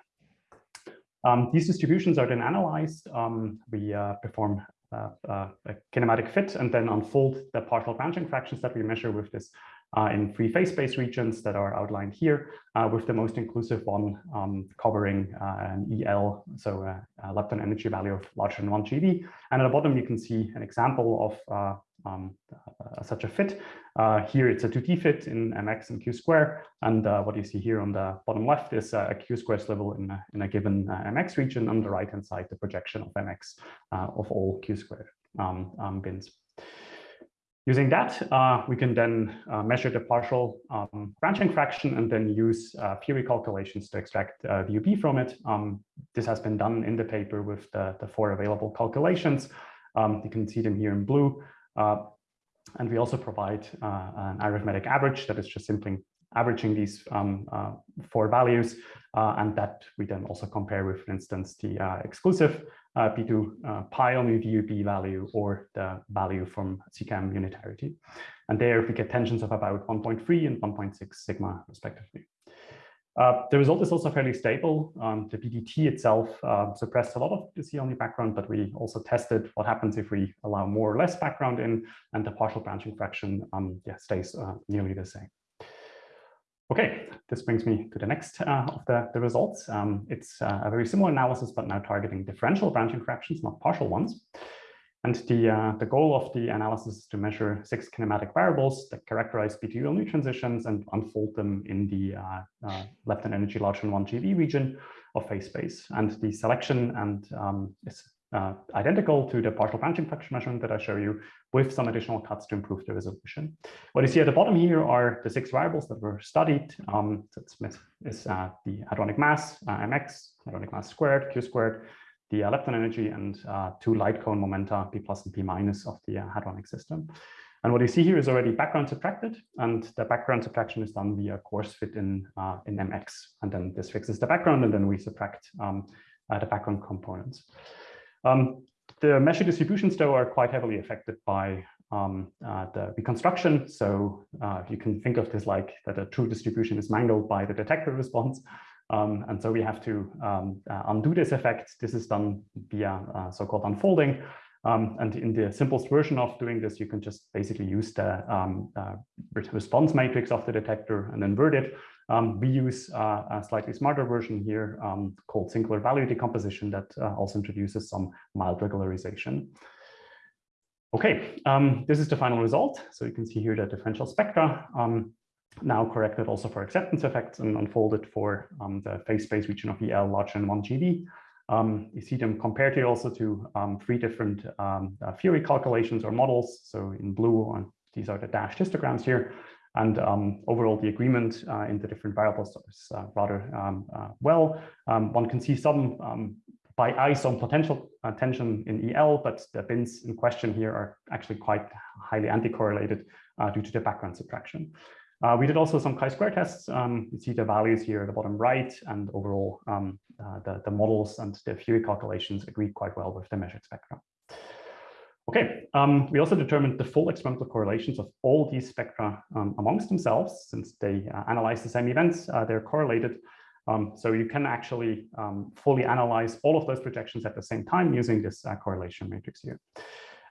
Um, these distributions are then analyzed. Um, we uh, perform uh, a kinematic fit and then unfold the partial branching fractions that we measure with this uh, in free space regions that are outlined here, uh, with the most inclusive one um, covering uh, an EL, so a, a lepton energy value of larger than 1 GeV. And at the bottom, you can see an example of uh, um, uh, such a fit. Uh, here, it's a 2D fit in MX and Q square. And what you see here on the bottom left is a Q square level in a, in a given MX region. On the right-hand side, the projection of MX of all Q square um, um, bins. Using that, uh, we can then uh, measure the partial um, branching fraction and then use uh, calculations to extract uh, VUB from it. Um, this has been done in the paper with the, the four available calculations. Um, you can see them here in blue. Uh, and we also provide uh, an arithmetic average that is just simply averaging these um, uh, four values, and that we then also compare with, for instance, the uh, exclusive P2 uh, pi only VUB value or the value from CKM unitarity. And there we get tensions of about 1.3 and 1.6 sigma respectively. Uh, the result is also fairly stable. Um, the BDT itself uh, suppressed a lot of the C-only background, but we also tested what happens if we allow more or less background in, and the partial branching fraction um, yeah, stays uh, nearly the same. Okay, this brings me to the next uh, of the, the results. Um, it's uh, a very similar analysis, but now targeting differential branching fractions, not partial ones. And the, uh, the goal of the analysis is to measure six kinematic variables that characterize B2 only transitions and unfold them in the uh, uh, lepton energy larger than 1 GeV region of phase space. And the selection and um, is uh, identical to the partial branching fraction measurement that I show you with some additional cuts to improve the resolution. What you see at the bottom here are the six variables that were studied. Um, so is uh, the hadronic mass, uh, mx, hadronic mass squared, q squared, the uh, lepton energy, and uh, two light cone momenta, p plus and p minus of the uh, hadronic system. And what you see here is already background subtracted, and the background subtraction is done via coarse fit in, in mx. And then this fixes the background, and then we subtract um, the background components. Um, the measure distributions, though, are quite heavily affected by um, uh, the reconstruction. So uh, you can think of this like that a true distribution is mangled by the detector response. Um, and so we have to um, uh, undo this effect. This is done via uh, so-called unfolding. Um, and in the simplest version of doing this, you can just basically use the um, uh, response matrix of the detector and invert it. Um, we use uh, a slightly smarter version here um, called singular value decomposition that uh, also introduces some mild regularization. Okay, um, this is the final result. So you can see here the differential spectra um, now corrected also for acceptance effects and unfolded for um, the phase space region of EL larger than 1 GeV. Um, you see them compared here also to three different uh, Fury calculations or models. So in blue, these are the dashed histograms here. And um, overall, the agreement uh, in the different variables is uh, rather um, uh, well. Um, one can see some um, by eye some potential uh, tension in EL, but the bins in question here are actually quite highly anti-correlated uh, due to the background subtraction. Uh, we did also some chi-square tests. Um, you see the values here at the bottom right, and overall, um, the, the models and the Fury calculations agree quite well with the measured spectrum. Okay, um, we also determined the full experimental correlations of all these spectra um, amongst themselves, since they uh, analyze the same events, uh, they're correlated. Um, so you can actually um, fully analyze all of those projections at the same time using this uh, correlation matrix here.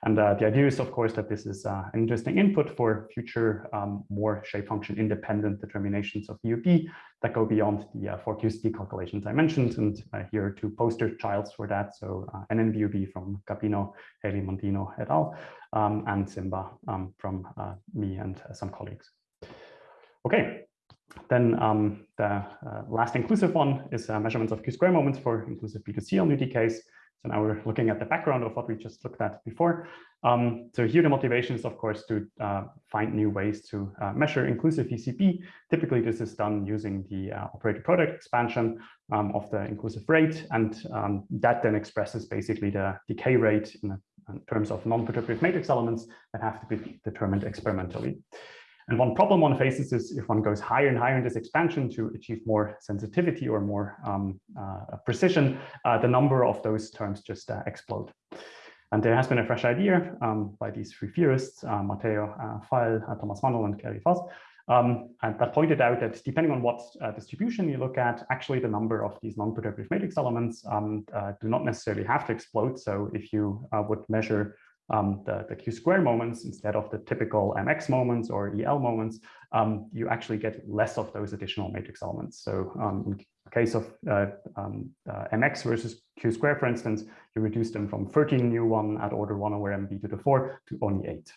And uh, the idea is, of course, that this is uh, an interesting input for future um, more shape function independent determinations of VUB that go beyond the uh, 4QCT calculations I mentioned. And uh, here are two poster childs for that. So uh, NNVUB from Gambino, Healey Mondino et al. Um, and Simba um, from uh, me and some colleagues. Okay, then um, the uh, last inclusive one is uh, measurements of Q-square moments for inclusive B2C on UDKs. So now we're looking at the background of what we just looked at before. Um, so here the motivation is, of course, to uh, find new ways to uh, measure inclusive VCB. Typically, this is done using the uh, operator product expansion um, of the inclusive rate. And um, that then expresses basically the decay rate in, in terms of non-perturbative matrix elements that have to be determined experimentally. And one problem one faces is if one goes higher and higher in this expansion to achieve more sensitivity or more um, uh, precision, uh, the number of those terms just uh, explode. And there has been a fresh idea um, by these three theorists, uh, Matteo uh, Fael, uh, Thomas Mannel, and Keri Vos, um, and that pointed out that depending on what uh, distribution you look at, actually the number of these non-perturbative matrix elements um, uh, do not necessarily have to explode. So if you uh, would measure um, the, the q square moments instead of the typical mx moments or el moments, um, you actually get less of those additional matrix elements. So um, in case of uh, um, uh, mx versus q square, for instance, you reduce them from 13 new one at order 1 over mb to the 4 to only 8.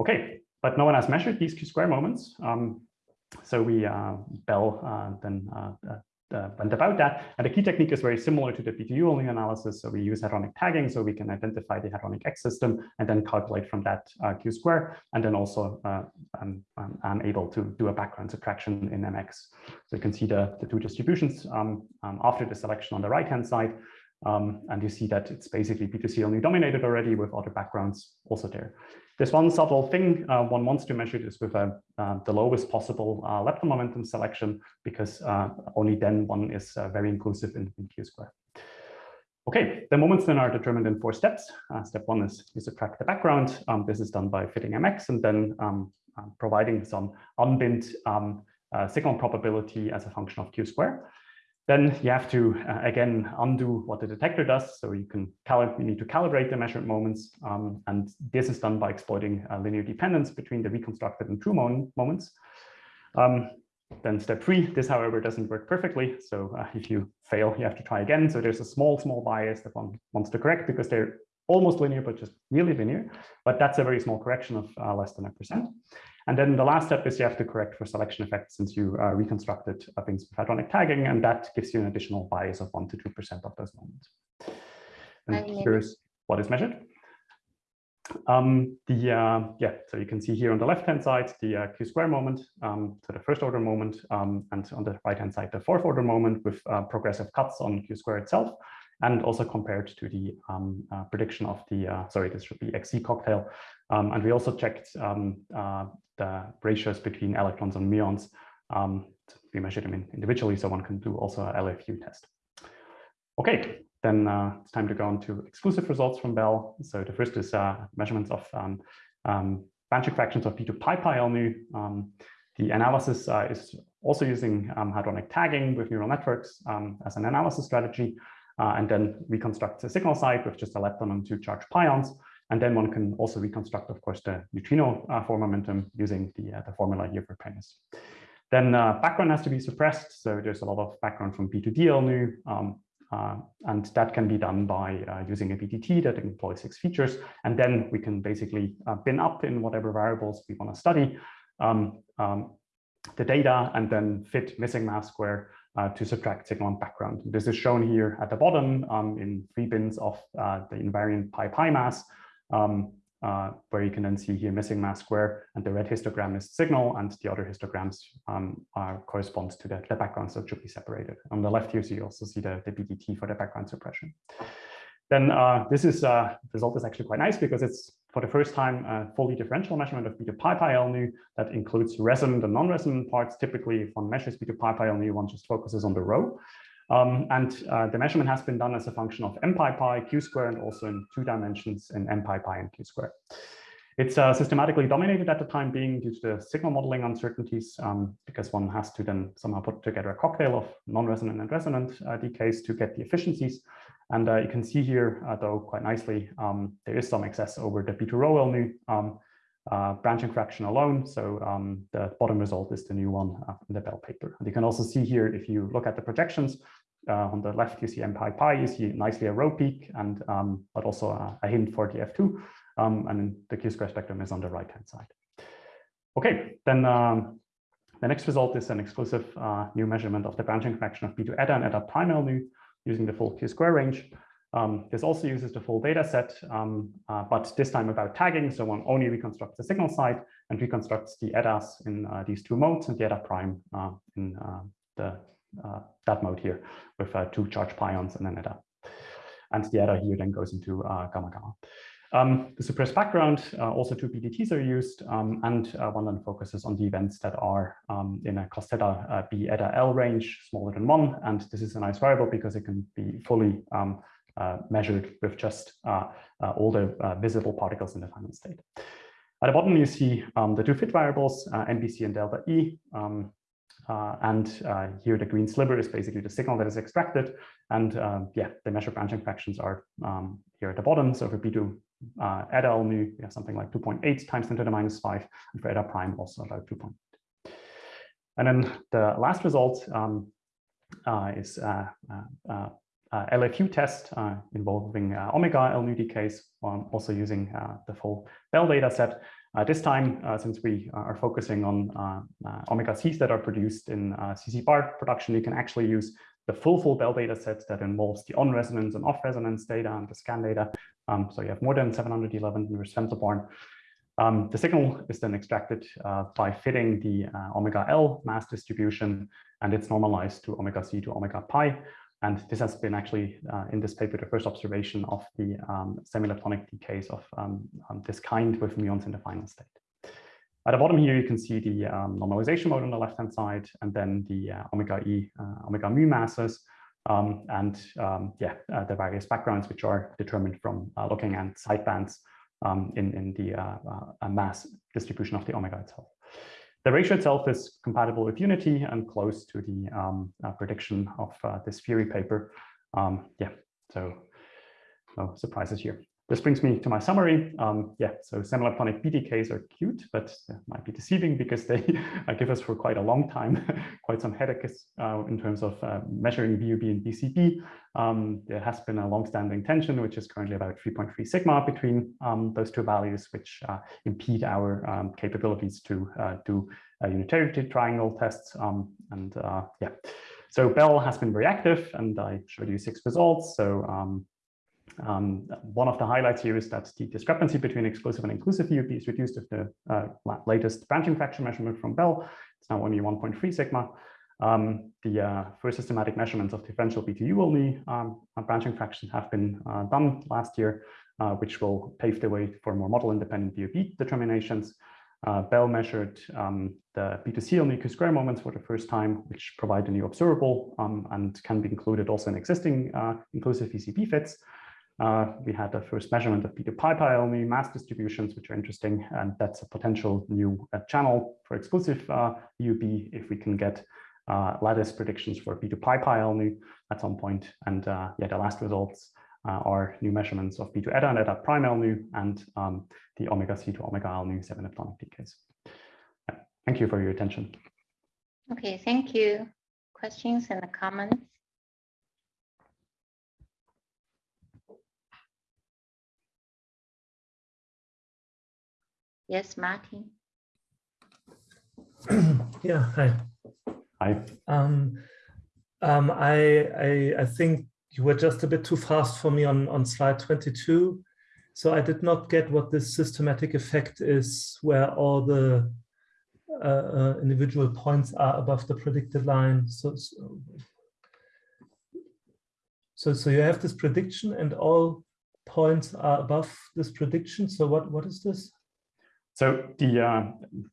Okay, but no one has measured these q square moments. Um, so we, uh, Belle uh, then uh, uh went about that. And the key technique is very similar to the PTU only analysis. So we use hadronic tagging so we can identify the hadronic X system and then calculate from that uh, Q square. And then also uh, I'm, I'm, able to do a background subtraction in MX. So you can see the, the two distributions um, um, after the selection on the right hand side. Um, and you see that it's basically B2C only dominated already with other backgrounds also there. There's one subtle thing uh, one wants to measure this with uh, uh, the lowest possible uh, lepton momentum selection, because uh, only then one is uh, very inclusive in, in Q square. Okay, the moments then are determined in four steps. step one is you subtract the background. Um, this is done by fitting MX and then um, providing some unbinned um, signal probability as a function of Q square. Then you have to, uh, again, undo what the detector does. So you can you need to calibrate the measured moments. Um, and this is done by exploiting uh, linear dependence between the reconstructed and true moments. Um, then step three, this, however, doesn't work perfectly. So uh, if you fail, you have to try again. So there's a small, small bias that one wants to correct because they're almost linear, but just nearly linear. But that's a very small correction of uh, less than a percent. And then the last step is you have to correct for selection effects since you uh, reconstructed uh, things with hadronic tagging, and that gives you an additional bias of 1 to 2% of those moments. And here's what is measured. Um, the uh, yeah, so you can see here on the left-hand side the uh, q square moment, um, so the first order moment, um, and on the right-hand side the fourth order moment with uh, progressive cuts on q square itself and also compared to the um, uh, prediction of the, uh, sorry, this should be XC cocktail. Um, and we also checked um, uh, the ratios between electrons and muons. Um, we measured them in individually, so one can do also a LFU test. Okay, then uh, it's time to go on to exclusive results from Belle. So the first is uh, measurements of um, um, branching fractions of P2 pi pi L nu. the analysis uh, is also using hadronic tagging with neural networks as an analysis strategy uh, and then reconstruct the signal side with just a lepton and two charged pions. And then one can also reconstruct, of course, the neutrino uh, form momentum using the, uh, the formula here for Prentice. Then uh, background has to be suppressed. So there's a lot of background from B2DL nu, um, uh, and that can be done by uh, using a BDT that employs six features. And then we can basically uh, bin up in whatever variables we want to study um, um, the data and then fit missing mass square uh, to subtract signal and background. This is shown here at the bottom um, in three bins of uh, the invariant pi pi mass, um, uh, where you can then see here missing mass square, and the red histogram is signal, and the other histograms um, are, corresponds to the, the background, so it should be separated. On the left here, so you also see the, the BDT for the background suppression. Then uh, this is uh, result is actually quite nice because it's for the first time a fully differential measurement of B2 pi pi nu that includes resonant and non-resonant parts. Typically, if one measures B2 pi pi nu, one just focuses on the rho. Um, and uh, the measurement has been done as a function of m pi pi q square and also in two dimensions in m pi pi and q square. It's uh, systematically dominated at the time being due to the signal modeling uncertainties, um, because one has to then somehow put together a cocktail of non-resonant and resonant uh, decays to get the efficiencies. And uh, you can see here, uh, though, quite nicely, um, there is some excess over the P2 rho LNU um, uh, branching fraction alone. So um, the bottom result is the new one uh, in the Belle paper. And you can also see here, if you look at the projections, uh, on the left, you see m pi pi, you see nicely a rho peak, and um, but also a, a, hint for the F2. Um, and the Q-square spectrum is on the right-hand side. Okay, then um, the next result is an exclusive uh, new measurement of the branching fraction of B2 eta and eta prime LNU using the full Q-square range. Um, this also uses the full data set, um, uh, but this time about tagging. So one only reconstructs the signal side and reconstructs the etas in uh, these two modes and the eta prime uh, in uh, the that mode here with uh, two charged pions and an eta. And the eta here then goes into gamma gamma. Um, the suppressed background, uh, also two BDTs are used, um, and uh, one then focuses on the events that are um, in a cos theta uh, b eta L range, smaller than one. And this is a nice variable because it can be fully um, uh, measured with just uh, uh, all the visible particles in the final state. At the bottom, you see um, the two fit variables, MBC and delta E. Um, uh, and uh, here the green sliver is basically the signal that is extracted. And uh, yeah, the measured branching fractions are um, here at the bottom. So for B2 uh, eta nu, we have something like 2.8 times 10 to the minus 5, and for eta prime also about 2.8. And then the last result um, uh, is uh, uh, LFU test involving omega L nu decays, um, also using the full Belle data set. This time, since we are focusing on omega Cs that are produced in CC bar production, you can actually use the full full Belle data set that involves the on resonance and off resonance data and the scan data. Um, so you have more than 711 inverse femtobarn. Um, the signal is then extracted uh, by fitting the uh, omega L mass distribution, and it's normalized to omega C to omega pi. And this has been actually uh, in this paper the first observation of the um, semi-leptonic decays of um, um, this kind with muons in the final state. At the bottom here, you can see the um, normalization mode on the left-hand side, and then the uh, omega E, uh, omega mu masses, um, and um, yeah, uh, the various backgrounds which are determined from uh, looking at sidebands um, in, in the uh, uh, mass distribution of the omega itself. The ratio itself is compatible with unity and close to the um, prediction of this Fury paper. Um, yeah, so no surprises here. This brings me to my summary. Um, yeah, so semi-leptonic are cute, but might be deceiving because they give us for quite a long time quite some headaches uh, in terms of uh, measuring VUB and VCB. Um, there has been a long-standing tension, which is currently about 3.3 sigma between um, those two values, which uh, impede our um, capabilities to uh, do unitarity triangle tests. Um, and uh, yeah, so Belle has been very active, and I showed you six results. So um, one of the highlights here is that the discrepancy between exclusive and inclusive VUB is reduced with the uh, latest branching fraction measurement from Belle. It's now only 1.3 sigma. Um, the uh, first systematic measurements of differential BTU only um, uh, branching fractions have been uh, done last year, uh, which will pave the way for more model independent VUB determinations. Uh, Belle measured um, the B2C only Q square moments for the first time, which provide a new observable um, and can be included also in existing inclusive VCB fits. Uh, we had the first measurement of P2 pi pi only mass distributions, which are interesting. And that's a potential new uh, channel for exclusive uh, UB if we can get uh, lattice predictions for P2 pi pi only at some point. And uh, yeah, the last results are new measurements of P2 eta and eta prime LNU and um, the omega C to omega LNU 7 leptonic decays. Yeah. Thank you for your attention. Okay, thank you. Questions and the comments? Yes, Martin. yeah, hi. Hi. Um, um, I, I, I think you were just a bit too fast for me on, on slide 22. So I did not get what this systematic effect is where all the uh, uh, individual points are above the predicted line. So, so, so you have this prediction and all points are above this prediction. So what, what is this? So the uh,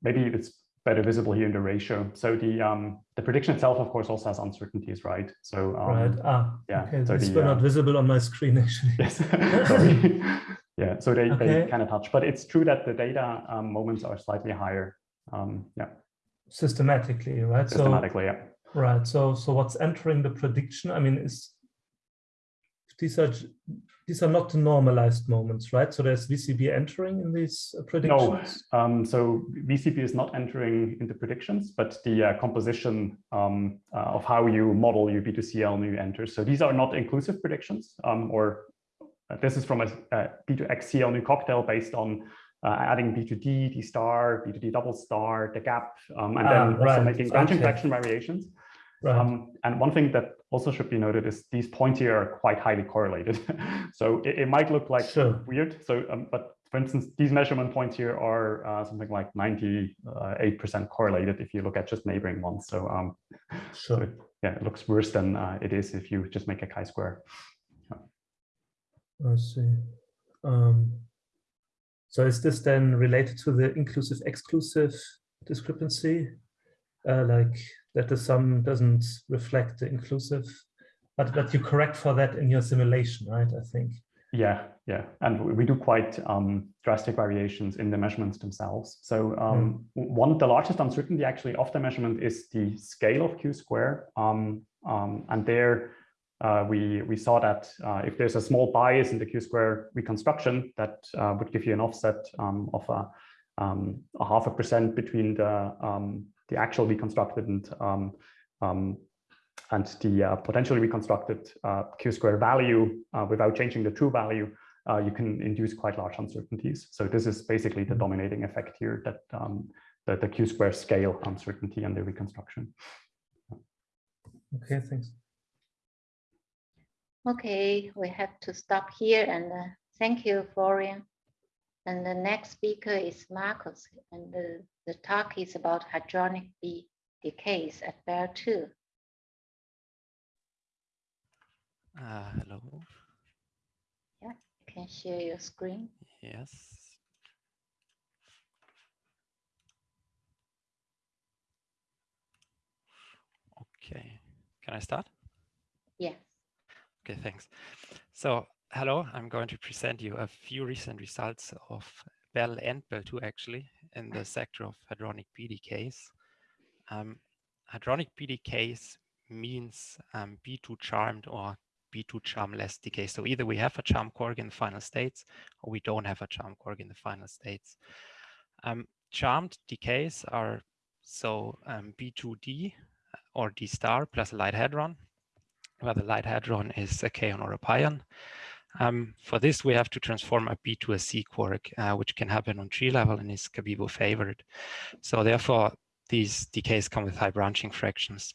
maybe it's better visible here in the ratio. So the um, the prediction itself, of course, also has uncertainties, right? So um, right. Ah, yeah. Okay. So these were uh, not visible on my screen actually. Yes. yeah. So they, okay. they kind of touch, but it's true that the data um, moments are slightly higher. Um, yeah. Systematically, right? Systematically, so, yeah. Right. So so what's entering the prediction? I mean, is these are these are not the normalized moments, right? So there's VCB entering in these uh, predictions? No, um, so VCB is not entering into predictions, but the uh, composition um, uh, of how you model your B2CL new enters. So these are not inclusive predictions, um, or uh, this is from a a B2XCL new cocktail based on uh, adding B2D, D star, B2D double star, the gap, um, and ah, then also making branching okay. fraction variations. Right. Um, and one thing that also should be noted is these points here are quite highly correlated. so it, it, might look like sure. weird. So, um, but for instance, these measurement points here are uh, something like 98% correlated if you look at just neighboring ones. So, um, sure. so it, yeah, it looks worse than uh, it is if you just make a chi-square. Yeah. I see. Um, So is this then related to the inclusive exclusive discrepancy? Uh, like that the sum doesn't reflect the inclusive, but, but you correct for that in your simulation, right? I think. Yeah, yeah, and we do quite um, drastic variations in the measurements themselves. So um, mm. one, the largest uncertainty actually of the measurement is the scale of Q square. Um, um and there uh, we, we saw that uh, if there's a small bias in the Q square reconstruction, that uh, would give you an offset um, of a, um, a, half a percent between the, the actual reconstructed and and the uh, potentially reconstructed uh, q square value uh, without changing the true value, uh, you can induce quite large uncertainties. So this is basically the dominating effect here that um, the, the q square scale uncertainty and the reconstruction. Okay, thanks. Okay, we have to stop here and uh, thank you, Florian. And the next speaker is Marcus, and the, talk is about hadronic B decays at Belle 2. Uh, hello. Yeah, you can share your screen. Yes. Okay, can I start? Yes. Okay, thanks. So, hello, I'm going to present you a few recent results of Belle and Belle II actually in the sector of hadronic B decays. Um, hadronic B decays means um, B2 charmed or B2 charmless decay. So either we have a charm quark in the final states or we don't have a charm quark in the final states. Um, charmed decays are so um, B2D or D star plus a light hadron, where the light hadron is a kaon or a pion. Um, for this, we have to transform a B to a C quark, uh, which can happen on tree level and is Cabibbo favored. So therefore, these decays come with high branching fractions.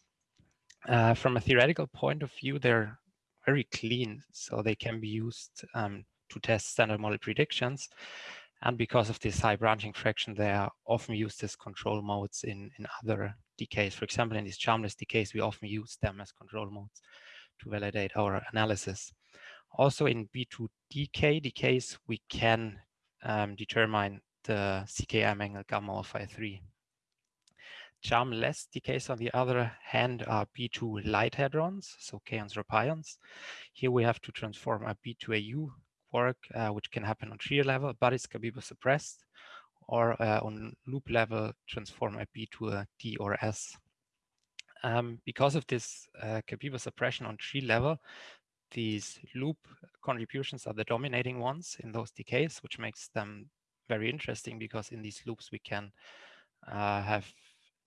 Uh, from a theoretical point of view, they're very clean, so they can be used um, to test standard model predictions. And because of this high branching fraction, they are often used as control modes in, in other decays. For example, in these charmless decays, we often use them as control modes to validate our analysis. Also in B2DK decays, we can um, determine the CKM angle gamma of phi 3. Charmless decays, on the other hand, are B2 light hadrons, so kaons or pions. Here we have to transform a B2AU quark, uh, which can happen on tree level, but it's Cabibbo suppressed, or uh, on loop level, transform a B to a D or S. Um, because of this uh, suppression on tree level, these loop contributions are the dominating ones in those decays, which makes them very interesting because in these loops we can uh, have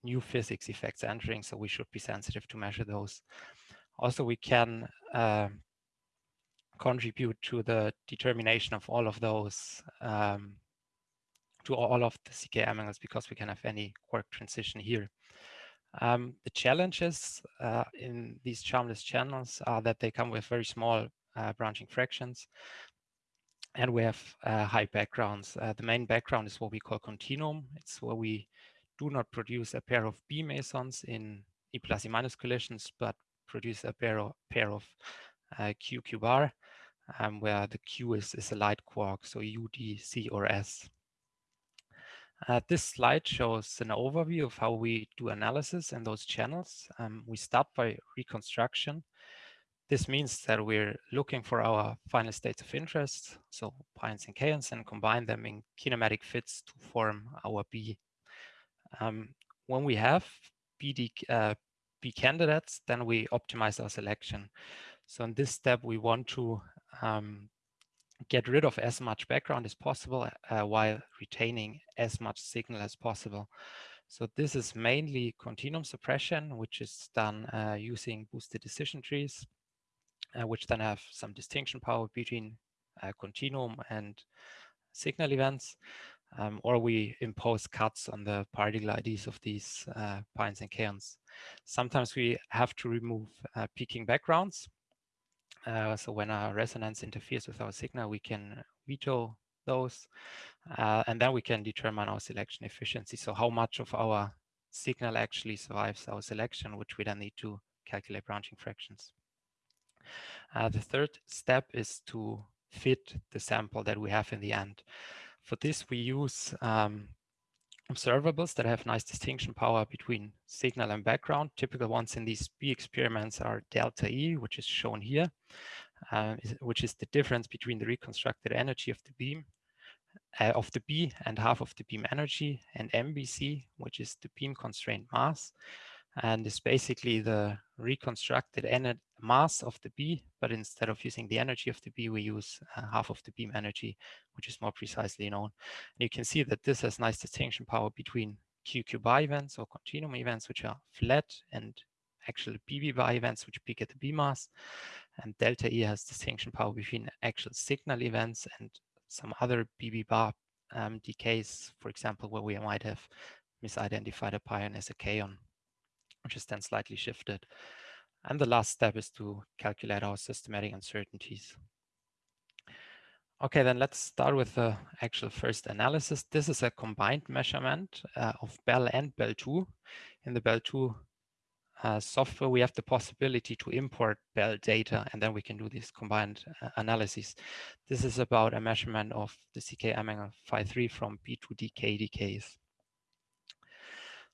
new physics effects entering, so we should be sensitive to measure those. Also, we can uh, contribute to the determination of all of those, um, to all of the CKM angles because we can have any quark transition here. Um, the challenges uh, in these charmless channels are that they come with very small uh, branching fractions and we have uh, high backgrounds. Uh, the main background is what we call continuum. It's where we do not produce a pair of B mesons in E plus E minus collisions, but produce a pair of, pair of uh, Q Q bar, um, where the Q is, is a light quark, so U, D, C, or S. Uh, this slide shows an overview of how we do analysis in those channels. Um, we start by reconstruction. This means that we're looking for our final states of interest, so pions and kaons, and combine them in kinematic fits to form our B um, when we have BD, uh, B candidates, then we optimize our selection. So in this step, we want to um, get rid of as much background as possible uh, while retaining as much signal as possible. So this is mainly continuum suppression, which is done uh, using boosted decision trees, uh, which then have some distinction power between uh, continuum and signal events um, or we impose cuts on the particle IDs of these uh, pions and kaons. Sometimes we have to remove uh, peaking backgrounds. Uh, so when a resonance interferes with our signal, we can veto those, uh, and then we can determine our selection efficiency. So how much of our signal actually survives our selection, which we then need to calculate branching fractions. Uh, the third step is to fit the sample that we have in the end. for this, we use um, observables that have nice distinction power between signal and background. Typical ones in these B experiments are delta E, which is shown here, uh, which is the difference between the reconstructed energy of the beam uh, of the B and half of the beam energy, and MBC, which is the beam constrained mass, and it's basically the reconstructed mass of the B, but instead of using the energy of the B, we use uh, half of the beam energy, which is more precisely known. And you can see that this has nice distinction power between QQ bar events or continuum events, which are flat, and actual BB bar events, which peak at the B mass. And delta E has distinction power between actual signal events and some other BB bar um, decays, for example, where we might have misidentified a pion as a kaon which is then slightly shifted. And the last step is to calculate our systematic uncertainties. Okay, then let's start with the actual first analysis. This is a combined measurement uh, of Belle and Belle II. In the Belle II uh, software, we have the possibility to import Belle data, and then we can do these combined uh, analyses. This is about a measurement of the CKM phi 3 from B2DK decays.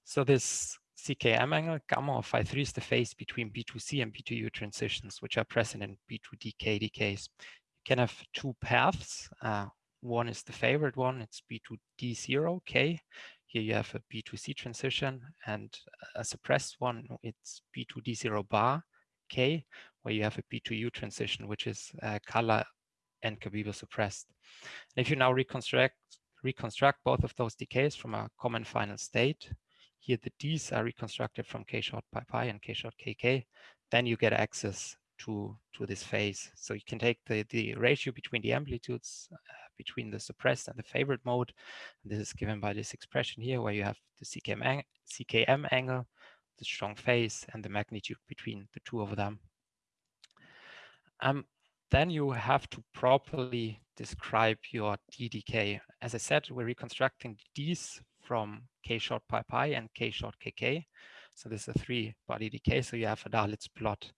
So this CKM angle, gamma of phi 3 is the phase between B2C and B2U transitions, which are present in B2DK decays. You can have two paths. Uh, one is the favorite one, it's B2D0, K. Here you have a B2C transition, and a suppressed one, it's B2D0 bar, K, where you have a B2U transition, which is uh, color and Cabibbo suppressed. And if you now reconstruct reconstruct both of those decays from a common final state, here the Ds are reconstructed from k short pi pi and k short kk. Then you get access to, to this phase. So you can take the, the ratio between the amplitudes uh, between the suppressed and the favorite mode. And this is given by this expression here where you have the CKM, ang CKM angle, the strong phase, and the magnitude between the two of them. Um, then you have to properly describe your D decay. As I said, we're reconstructing Ds from k short pi pi and k short kk. So this is a three body decay. So you have a Dalitz plot.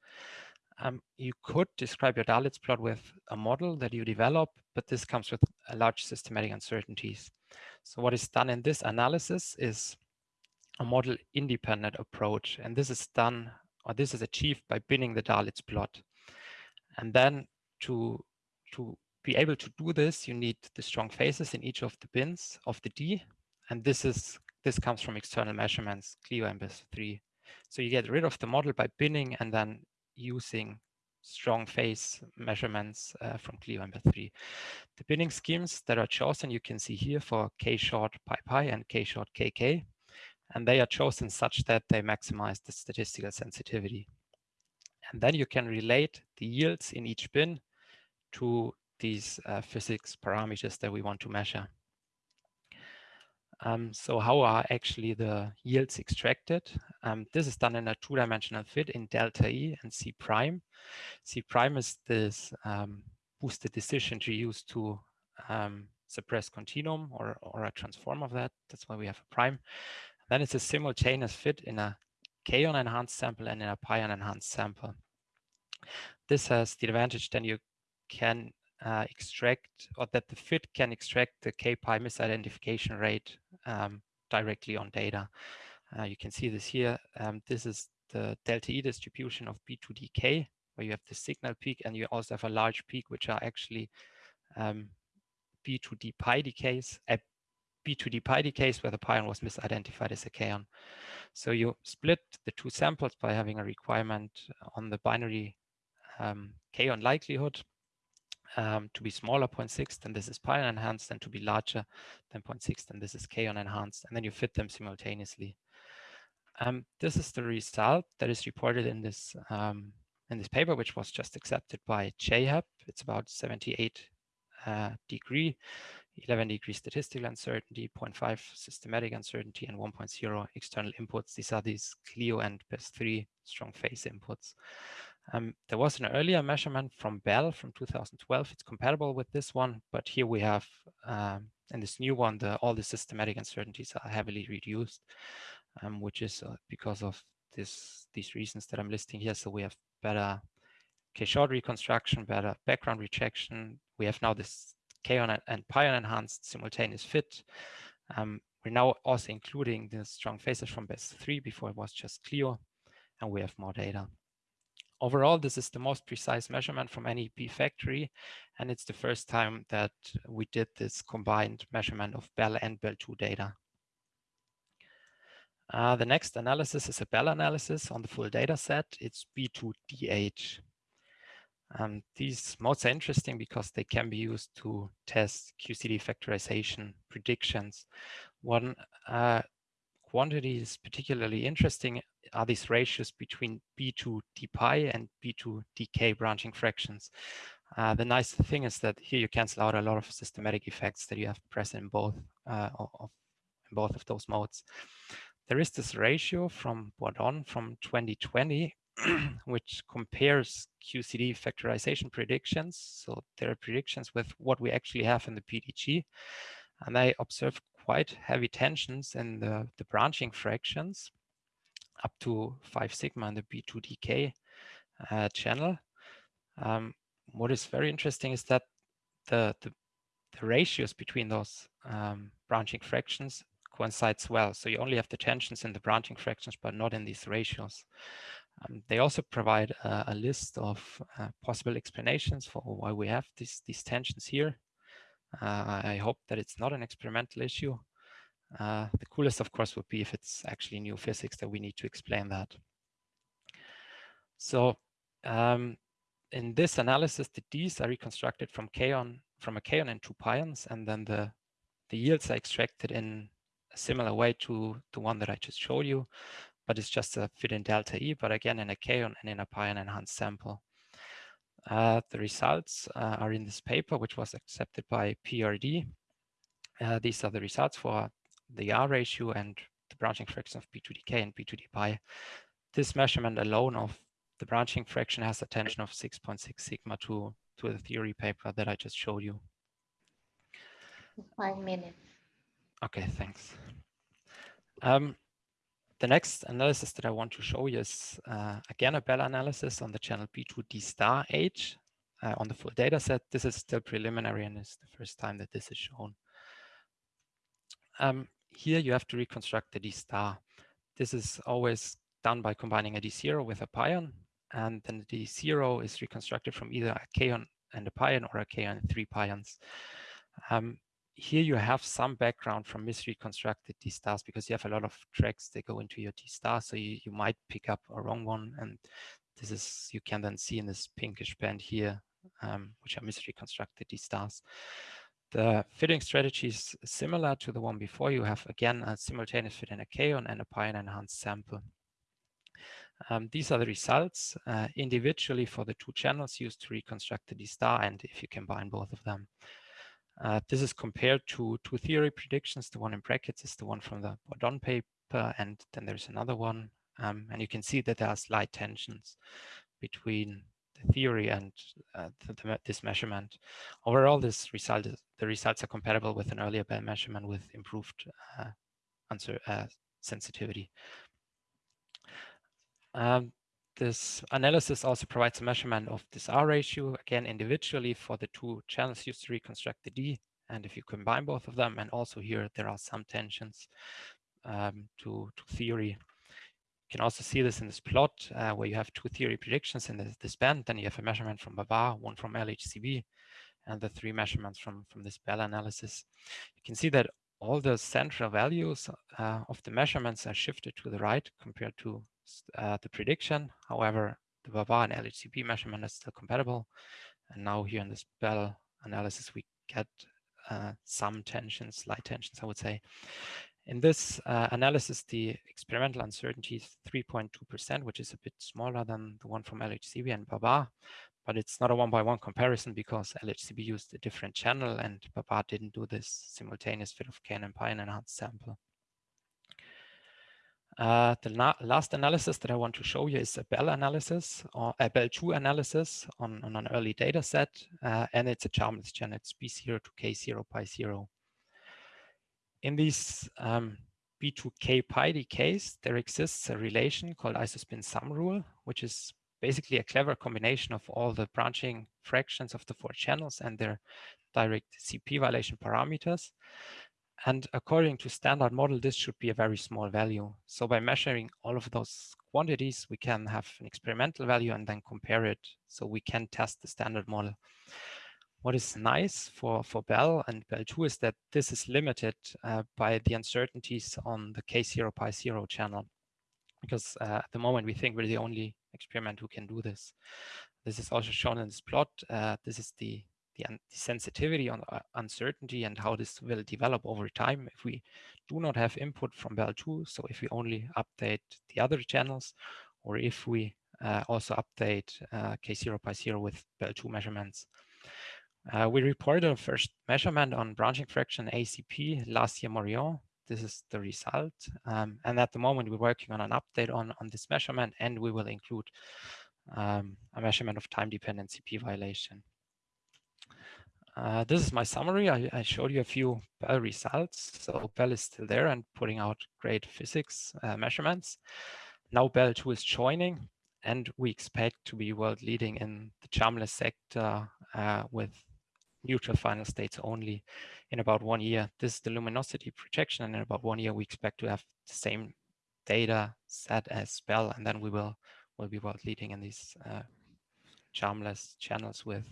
Um, you could describe your Dalitz plot with a model that you develop, but this comes with a large systematic uncertainties. So what is done in this analysis is a model independent approach. And this is done, or this is achieved by binning the Dalitz plot. And then to, to be able to do this, you need the strong phases in each of the bins of the D and this is this comes from external measurements, CLEO and BESIII. So you get rid of the model by binning and then using strong phase measurements uh, from CLEO and BESIII. The binning schemes that are chosen, you can see here for K short pi pi and K short KK, and they are chosen such that they maximize the statistical sensitivity. And then you can relate the yields in each bin to these uh, physics parameters that we want to measure. Um, so how are actually the yields extracted? Um, this is done in a two-dimensional fit in delta E and C prime. C prime is this um, boosted decision tree used to um, suppress continuum or, or a transform of that. That's why we have a prime. Then it's a simultaneous fit in a kaon enhanced sample and in a pion enhanced sample. This has the advantage then you can uh, extract or that the fit can extract the kpi misidentification rate um, directly on data. Uh, you can see this here. Um, this is the delta E distribution of B2DK, where you have the signal peak and you also have a large peak, which are actually um, B2D pi decays, uh, B2D pi decays where the pion was misidentified as a kaon. So you split the two samples by having a requirement on the binary um, kaon likelihood um, to be smaller 0.6, then this is pion enhanced, and to be larger than 0.6, then this is kaon enhanced, and then you fit them simultaneously. Um, this is the result that is reported in this um, in this paper, which was just accepted by JHEP. It's about 78 uh, degree, 11 degree statistical uncertainty, 0.5 systematic uncertainty, and 1.0 external inputs. These are these CLEO and BESIII strong phase inputs. Um, there was an earlier measurement from Belle from 2012. It's compatible with this one, but here we have, um, in this new one, the, all the systematic uncertainties are heavily reduced, um, which is uh, because of this these reasons that I'm listing here. So we have better k-short reconstruction, better background rejection. We have now this kaon and pion enhanced simultaneous fit. Um, we're now also including the strong phases from BESIII before it was just CLEO, and we have more data. Overall, this is the most precise measurement from any B factory, and it's the first time that we did this combined measurement of Belle and Belle II data. Uh, the next analysis is a Belle analysis on the full data set. It's B2DH. Um, these modes are interesting because they can be used to test QCD factorization predictions. One uh, quantity is particularly interesting are these ratios between B2 d pi and B2 dk branching fractions. Uh, the nice thing is that here you cancel out a lot of systematic effects that you have present in both uh, of in both of those modes. There is this ratio from Bordone from 2020 which compares QCD factorization predictions. So there are predictions with what we actually have in the PDG. And I observe quite heavy tensions in the, the branching fractions up to 5 sigma in the B2DK uh, channel. Um, what is very interesting is that the, the, the ratios between those um, branching fractions coincides well. So you only have the tensions in the branching fractions, but not in these ratios. Um, they also provide a, a list of uh, possible explanations for why we have these, these tensions here. Uh, I hope that it's not an experimental issue. Uh, the coolest, of course, would be if it's actually new physics that we need to explain that. So um, in this analysis, the Ds are reconstructed from kaon, from a kaon and two pions, and then the, the yields are extracted in a similar way to the one that I just showed you but it's just a fit in delta E, but again in a kaon and in a pion enhanced sample. Uh, the results uh, are in this paper, which was accepted by PRD. Uh, these are the results for the R ratio and the branching fraction of B2DK and B2D pi. This measurement alone of the branching fraction has a tension of 6.6 sigma to, to the theory paper that I just showed you. Five minutes. Okay, thanks. Um, the next analysis that I want to show you is uh, again a Belle analysis on the channel B2D star H uh, on the full data set. This is still preliminary and it's the first time that this is shown. Um, here you have to reconstruct the D star. This is always done by combining a D0 with a pion and then the D0 is reconstructed from either a kaon and a pion or a kaon and three pions. Um, here you have some background from misreconstructed D stars because you have a lot of tracks that go into your D star. So you, you might pick up a wrong one. And this is, you can then see in this pinkish band here, um, which are misreconstructed D stars. The fitting strategy is similar to the one before. You have, again, a simultaneous fit in a kaon and a pion enhanced sample. Um, these are the results uh, individually for the two channels used to reconstruct the D star and if you combine both of them. Uh, this is compared to two theory predictions. The one in brackets is the one from the Bordone paper, and then there's another one. Um, and you can see that there are slight tensions between the theory and uh, the, the, this measurement. Overall, this result is, the results are compatible with an earlier Belle measurement with improved uh, answer uh, sensitivity. Um, this analysis also provides a measurement of this R ratio, again, individually for the two channels used to reconstruct the D. And if you combine both of them, and also here, there are some tensions um, to, to theory. You can also see this in this plot uh, where you have two theory predictions in this, this band. Then you have a measurement from BaBar, one from LHCb, and the three measurements from, from this Belle analysis. You can see that all the central values uh, of the measurements are shifted to the right compared to uh, the prediction. However, the BaBar and LHCb measurement is still compatible. And now here in this Belle analysis, we get uh, some tensions, light tensions, I would say. In this uh, analysis, the experimental uncertainty is 3.2%, which is a bit smaller than the one from LHCb and BaBar, but it's not a one-by-one -one comparison because LHCb used a different channel and BaBar didn't do this simultaneous fit of K and pi enhanced sample. Uh, the last analysis that I want to show you is a Belle analysis or a Belle II analysis on, on an early data set, uh, and it's a charmless gen. It's B0 to K0 pi 0. In these um, B2K pi decays, there exists a relation called isospin sum rule, which is basically a clever combination of all the branching fractions of the four channels and their direct CP violation parameters. And according to standard model, this should be a very small value. So by measuring all of those quantities, we can have an experimental value and then compare it. So we can test the standard model. What is nice for, for Belle and Belle II is that this is limited uh, by the uncertainties on the K0 pi 0 channel. Because uh, at the moment, we think we're the only experiment who can do this. This is also shown in this plot. Uh, this is the the, the sensitivity on uh, uncertainty and how this will develop over time if we do not have input from Belle II. So if we only update the other channels, or if we uh, also update uh, K0 pi 0 with Belle II measurements. Uh, we reported a first measurement on branching fraction ACP last year Moriond. This is the result. Um, and at the moment, we're working on an update on, on this measurement, and we will include um, a measurement of time-dependent CP violation. Uh, this is my summary. I, I, showed you a few Belle results. So Belle is still there and putting out great physics uh, measurements. Now Belle II is joining, and we expect to be world leading in the Charmless sector uh, with neutral final states only in about one year. This is the luminosity projection, and in about one year we expect to have the same data set as Belle, and then we will will be world leading in these uh, charmless channels with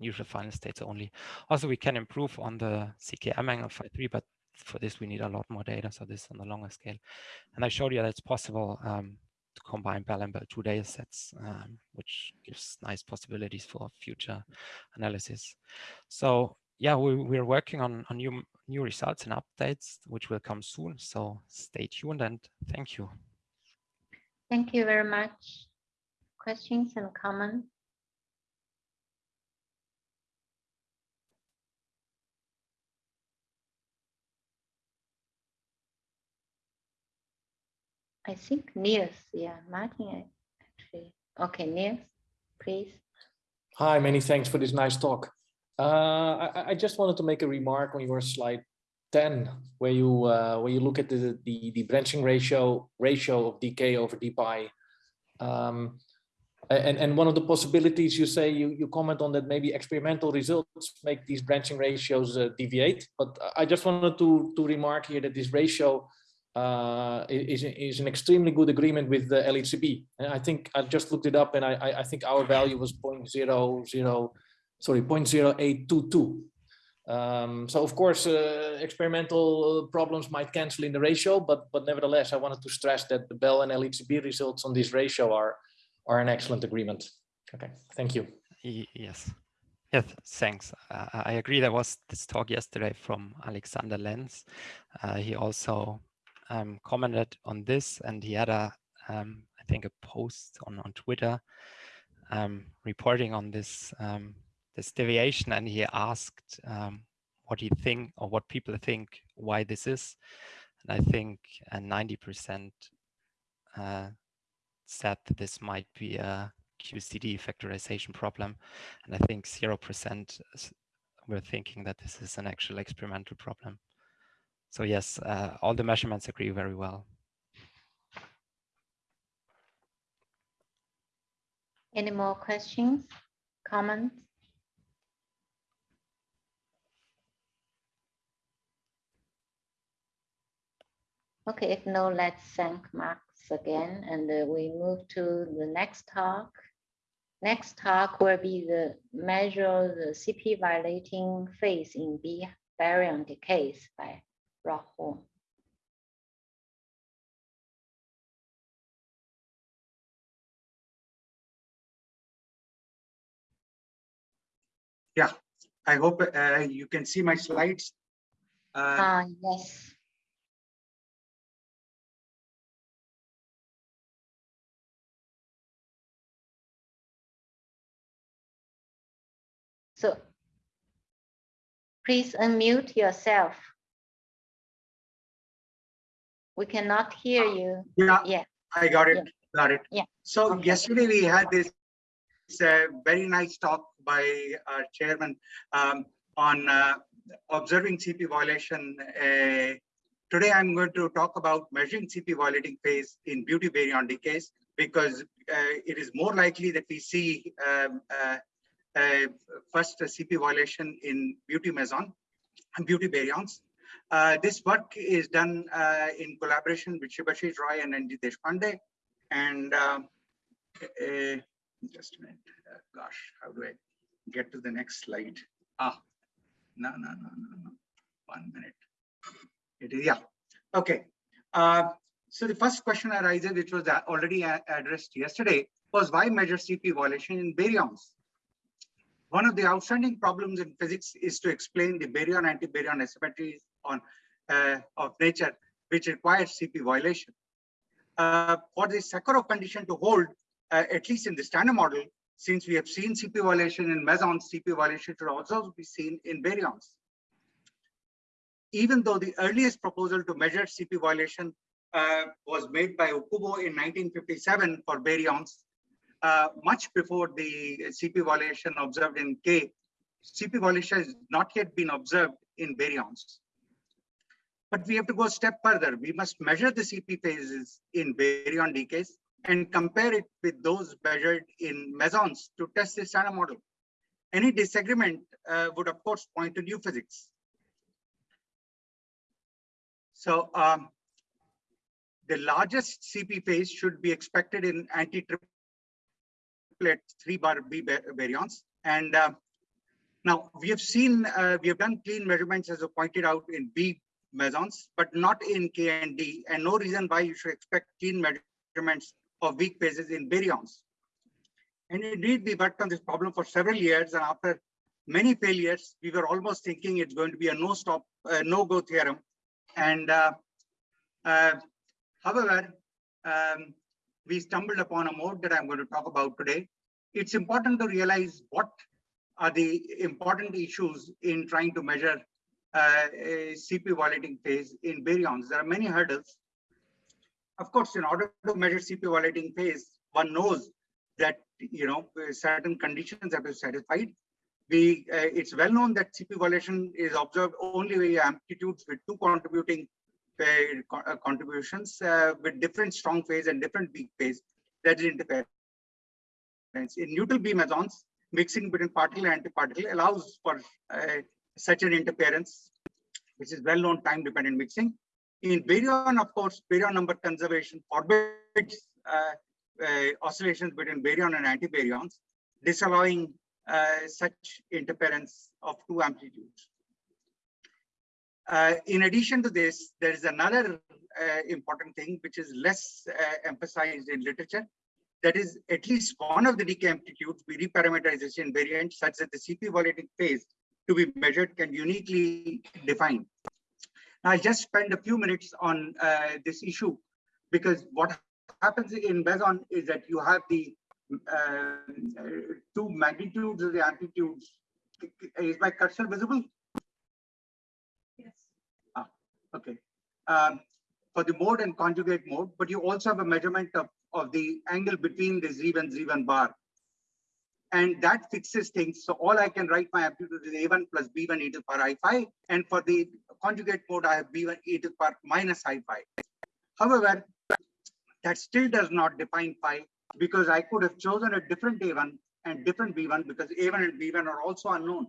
neutral final states only. Also, we can improve on the CKM angle phi 3, but for this we need a lot more data, so this on the longer scale. And I showed you that it's possible um, to combine Belle and Belle II data sets, um, which gives nice possibilities for future analysis. So yeah, we, we're working on, on new, new results and updates, which will come soon. So stay tuned and thank you. Thank you very much. Questions and comments? I think Niels, yeah, Martin actually. Okay, Niels, please. Hi, many thanks for this nice talk. Uh, I, I, just wanted to make a remark on your slide 10, where you uh, where you look at the, the, the branching ratio ratio of dk over d pi. Um, and, and one of the possibilities you say you, you comment on that maybe experimental results make these branching ratios uh, deviate. But I just wanted to, to remark here that this ratio uh, is, is an extremely good agreement with the LHCb. And I think I just looked it up and I, I think our value was 0.00, sorry, 0.0822. Um, so of course, uh, experimental problems might cancel in the ratio, but but nevertheless, I wanted to stress that the Belle and LHCb results on this ratio are are an excellent agreement. Okay, thank you. Yes. Yes, thanks. Uh, I agree. There was this talk yesterday from Alexander Lenz. Uh, he also um, commented on this and he had a, um, I think a post on, on Twitter um, reporting on this, um, this deviation and he asked um, what he think or what people think why this is. And I think 90% uh, said that this might be a QCD factorization problem. And I think 0% were thinking that this is an actual experimental problem. So yes, uh, all the measurements agree very well. Any more questions, comments? Okay, if no, let's thank Max again, and uh, we move to the next talk. Next talk will be the measure the CP violating phase in B baryon decays by Rahul. Yeah, I hope uh, you can see my slides. Uh, uh, yes. So please unmute yourself. We cannot hear you. Yeah, yeah. I got it. Yeah. Got it. Yeah. So okay. yesterday we had this uh, very nice talk by our chairman um, on uh, observing CP violation. Uh, today I'm going to talk about measuring CP violating phase in beauty baryon decays because uh, it is more likely that we see um, uh, uh, first a CP violation in beauty meson and beauty baryons. Uh, this work is done uh, in collaboration with Shibasis Roy and N.G. Deshpande. And um, uh, just a minute, gosh, how do I get to the next slide? Ah, no, no, no, no, no. One minute. It is, yeah. Okay. Uh, so the first question arises, which was already addressed yesterday, was why measure CP violation in baryons? One of the outstanding problems in physics is to explain the baryon anti-baryon asymmetries on uh, of nature, which requires CP violation. Uh, for the Sakharov condition to hold, uh, at least in the standard model, since we have seen CP violation in mesons, CP violation should also be seen in baryons. Even though the earliest proposal to measure CP violation uh, was made by Okubo in 1957 for baryons, uh, much before the CP violation observed in K, CP violation has not yet been observed in baryons. But we have to go a step further. We must measure the CP phases in baryon decays and compare it with those measured in mesons to test the standard model. Any disagreement uh, would, of course, point to new physics. So um, the largest CP phase should be expected in anti-triplet three bar B baryons. And uh, now we have seen, uh, we have done clean measurements as I pointed out in B mesons, but not in K and D, and no reason why you should expect clean measurements of weak phases in baryons. And indeed, we worked on this problem for several years, and after many failures, we were almost thinking it's going to be a no-stop, uh, no-go theorem. And uh, uh, however, um, we stumbled upon a mode that I'm going to talk about today. It's important to realize what are the important issues in trying to measure uh, CP violating phase in baryons. There are many hurdles. Of course, in order to measure CP violating phase, one knows that you know certain conditions have to be satisfied. We, uh, it's well known that CP violation is observed only with amplitudes with two contributing uh, contributions uh, with different strong phase and different weak phase. That is interference. In neutral B mesons, mixing between particle and antiparticle allows for uh, such an interference, which is well-known time-dependent mixing. In baryon, of course, baryon number conservation forbids uh, uh, oscillations between baryon and antibaryons, disallowing uh, such interference of two amplitudes. Uh, in addition to this, there is another uh, important thing which is less uh, emphasized in literature. That is, at least one of the decay amplitudes be reparameterization invariant such that the CP violating phase to be measured can uniquely define. Now, I'll just spend a few minutes on uh, this issue because what happens in meson is that you have the uh, two magnitudes of the amplitudes. Is my cursor visible? Yes. Ah, okay. Um, for the mode and conjugate mode, but you also have a measurement of, of the angle between the Z1 Z1 bar and that fixes things. So all I can write my amplitude is A1 plus B1 e to the power i phi. And for the conjugate mode, I have B1 e to the power minus i phi. However, that still does not define phi because I could have chosen a different A1 and different B1 because A1 and B1 are also unknown.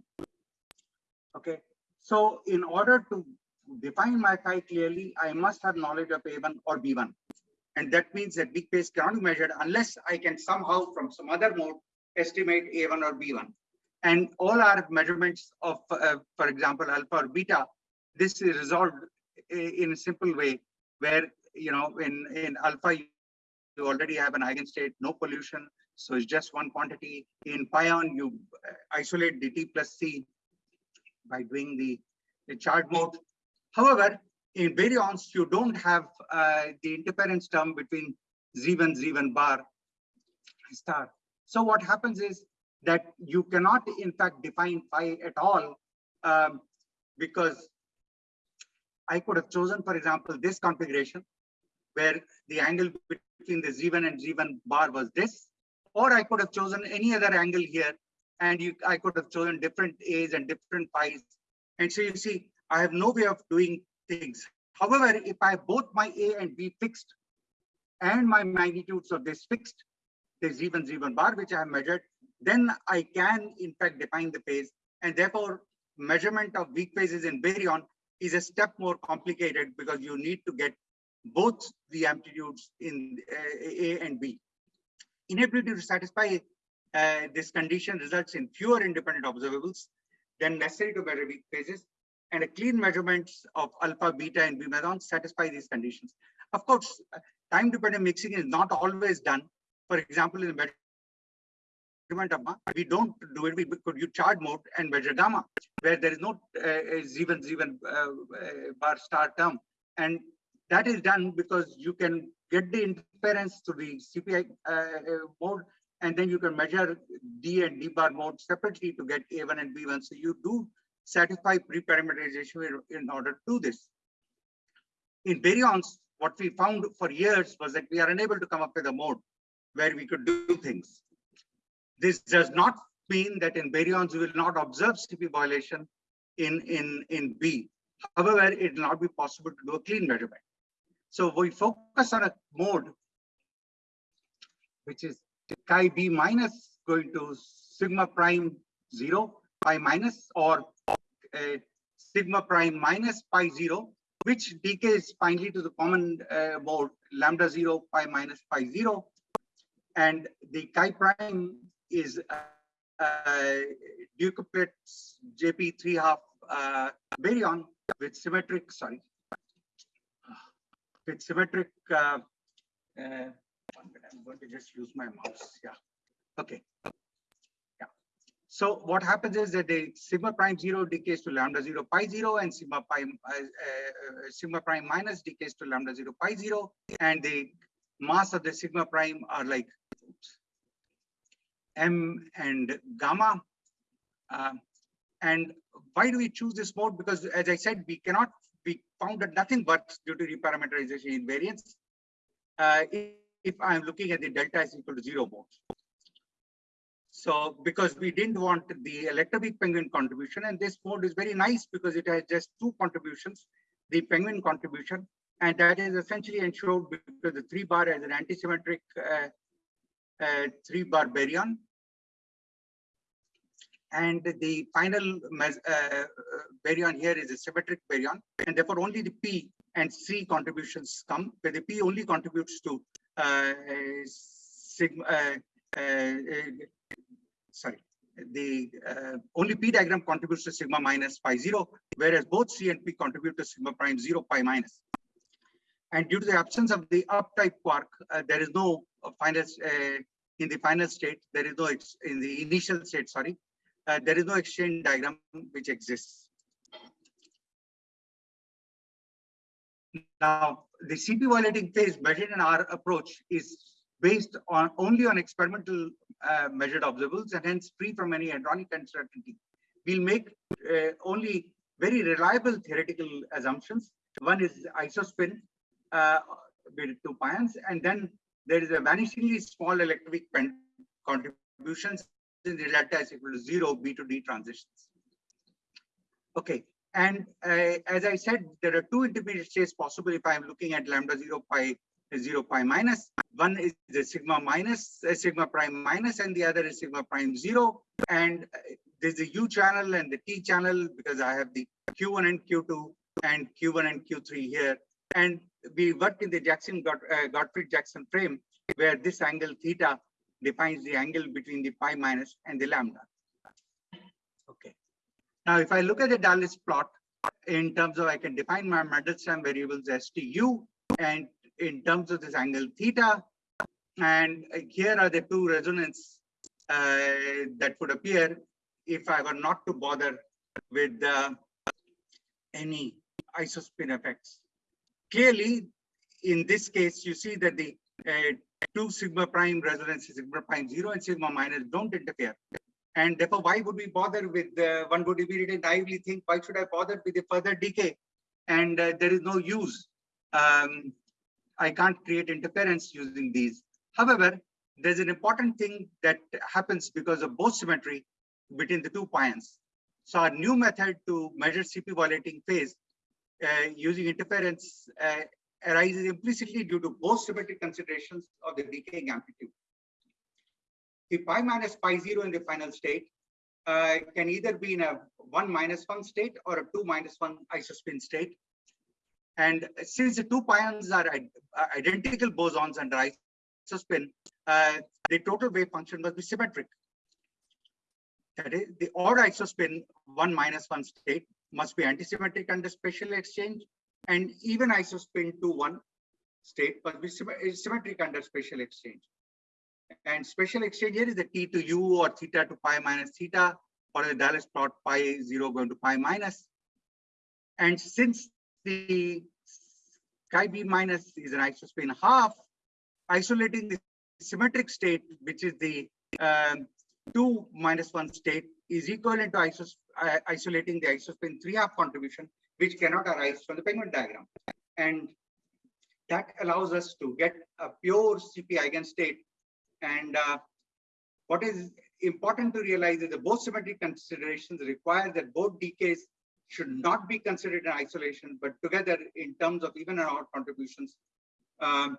Okay. So in order to define my phi clearly, I must have knowledge of A1 or B1. And that means that weak phase cannot be measured unless I can somehow from some other mode estimate A1 or B1. And all our measurements of, uh, for example, alpha or beta, this is resolved in a simple way where, you know, in, in alpha, you already have an eigenstate, no pollution. So it's just one quantity. In pion, you uh, isolate dt plus C by doing the, the charge mode. However, in baryons, you don't have uh, the interference term between Z1, Z1 bar star. So what happens is that you cannot, in fact, define phi at all um, because I could have chosen, for example, this configuration where the angle between the Z1 and Z1 bar was this, or I could have chosen any other angle here and you, I could have chosen different A's and different phi's. And so you see, I have no way of doing things. However, if I have both my A and B fixed, and my magnitudes of this fixed, this Z1, Z1 bar, which I have measured, then I can in fact define the phase. And therefore, measurement of weak phases in baryon is a step more complicated because you need to get both the amplitudes in uh, A and B. Inability to satisfy uh, this condition results in fewer independent observables than necessary to measure weak phases, and a clean measurements of alpha, beta, and B satisfy these conditions. Of course, time-dependent mixing is not always done. For example, in the measurement of gamma, we don't do it. We could use charge mode and measure gamma, where there is no uh, Z1, Z1 uh, uh, bar star term. And that is done because you can get the interference to the CPI uh, uh, mode, and then you can measure D and D bar mode separately to get A1 and B1. So you do satisfy reparameterization in order to do this. In baryons, what we found for years was that we are unable to come up with a mode where we could do things. This does not mean that in baryons we will not observe CP violation in, in, in B. However, it will not be possible to do a clean measurement. So we focus on a mode which is Xi B minus going to sigma prime zero, pi minus, or uh, sigma prime minus pi zero, which decays finally to the common uh, mode lambda zero, pi minus pi zero. And the chi prime is uh, uh, JP three half uh, baryon with symmetric, sorry, with symmetric, uh, uh, I'm going to just use my mouse. Yeah. Okay. Yeah. So what happens is that the sigma prime zero decays to lambda zero pi zero and sigma prime uh, uh, sigma prime minus decays to lambda zero pi zero, and the mass of the sigma prime are like oops, m and gamma. Uh, and why do we choose this mode? Because as I said, we cannot we found that nothing works due to reparameterization invariance uh, if, if I'm looking at the delta is equal to zero mode. So because we didn't want the electroweak penguin contribution, and this mode is very nice because it has just two contributions, the penguin contribution, and that is essentially ensured because the three bar is an antisymmetric uh, uh, three bar baryon. And the final uh, baryon here is a symmetric baryon, and therefore only the P and C contributions come, where the P only contributes to uh, sigma, uh, uh, sorry, the uh, only P diagram contributes to sigma minus pi zero, whereas both C and P contribute to sigma prime zero pi minus. And due to the absence of the up type quark, uh, there is no final in the final state. There is no in the initial state. Sorry, uh, there is no exchange diagram which exists. Now, the CP violating phase measured in our approach is based on only on experimental uh, measured observables and hence free from any hadronic uncertainty. We'll make uh, only very reliable theoretical assumptions. One is isospin uh, with two pions, and then there is a vanishingly small electric contributions in the delta is equal to zero B to D transitions. Okay, and uh, as I said, there are two intermediate states possible if I'm looking at lambda zero pi zero pi minus. One is the sigma minus, uh, sigma prime minus, and the other is sigma prime zero. And uh, there's the U channel and the T channel because I have the Q1 and Q2 and Q1 and Q3 here. And we worked in the Jackson uh, Gottfried Jackson frame where this angle theta defines the angle between the pi minus and the lambda. Okay. Now, if I look at the Dalitz plot in terms of I can define my Mandelstam variables as TU and in terms of this angle theta, and here are the two resonance uh, that would appear if I were not to bother with uh, any isospin effects. Clearly, in this case, you see that the uh, two sigma prime resonance, sigma prime zero and sigma minus don't interfere. And therefore, why would we bother with uh, one would immediately naively think, why should I bother with the further decay? And uh, there is no use. Um, I can't create interference using these. However, there's an important thing that happens because of Bose symmetry between the two pions. So our new method to measure CP violating phase using interference uh, arises implicitly due to Bose symmetric considerations of the decaying amplitude. The pi minus pi zero in the final state uh, can either be in a one minus one state or a two minus one isospin state. And since the two pions are identical bosons under isospin, uh, the total wave function must be symmetric. That is, the odd isospin one minus one state must be antisymmetric under spatial exchange, and even isospin two one state must be symmetric under spatial exchange. And spatial exchange here is the t to u or theta to pi minus theta, or the Dalitz plot pi zero going to pi minus. And since the Xi b minus is an isospin half, isolating the symmetric state, which is the um, 2 minus 1 state, is equivalent to isos uh, isolating the isospin 3 half contribution, which cannot arise from the penguin diagram. And that allows us to get a pure CP eigenstate. And uh, what is important to realize is that Bose symmetric considerations require that both decays should not be considered in isolation, but together in terms of even and odd contributions um,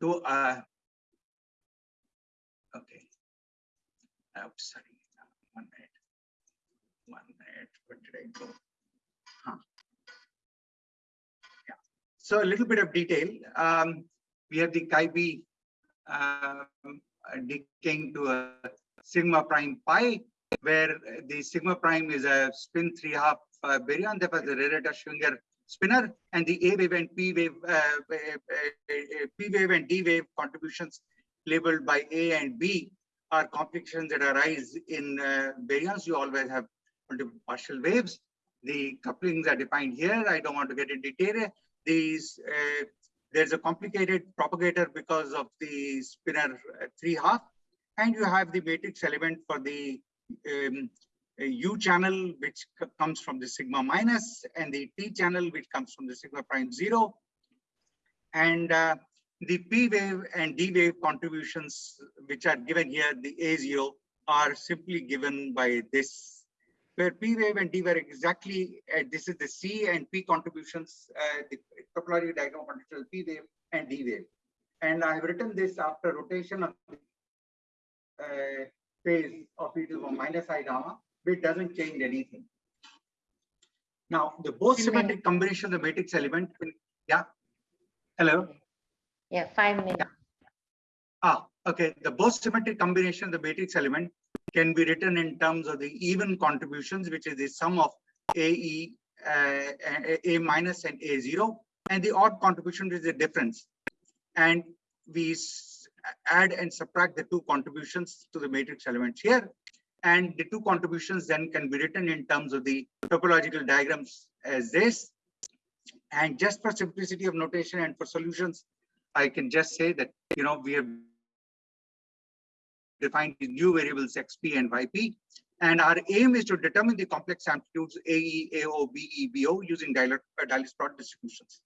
to uh, okay. Oh, sorry, one minute, one minute. Where did I go? Huh. Yeah. So a little bit of detail. Um, we have the b um, decaying to a sigma prime pi, where the sigma prime is a spin three half uh, baryon, therefore the Rarita-Schwinger spinor and the A wave and P wave, uh, uh, uh, P wave and D wave contributions labeled by A and B are complications that arise in uh, baryons. You always have multiple partial waves. The couplings are defined here. I don't want to get into detail. These uh, there's a complicated propagator because of the spinor uh, three half, and you have the matrix element for the um, U channel, which comes from the sigma minus, and the T channel, which comes from the sigma prime zero. And uh, the P wave and D wave contributions, which are given here, the A zero, are simply given by this, where P wave and D were exactly, uh, this is the C and P contributions, uh, the topological diagram of P wave and D wave. And I have written this after rotation of uh, phase of e to the minus i gamma but it doesn't change anything. Now, the Bose symmetric combination of the matrix element, yeah. Hello? Yeah, five minutes. Ah, okay. The Bose symmetric combination of the matrix element can be written in terms of the even contributions, which is the sum of AE, uh, A minus and A0, and the odd contribution is the difference. And we add and subtract the two contributions to the matrix elements here and the two contributions then can be written in terms of the topological diagrams as this. And just for simplicity of notation and for solutions, I can just say that, you know, we have defined new variables xp and yp. And our aim is to determine the complex amplitudes AE, AO, BE, BO using Dalitz uh, plot distributions.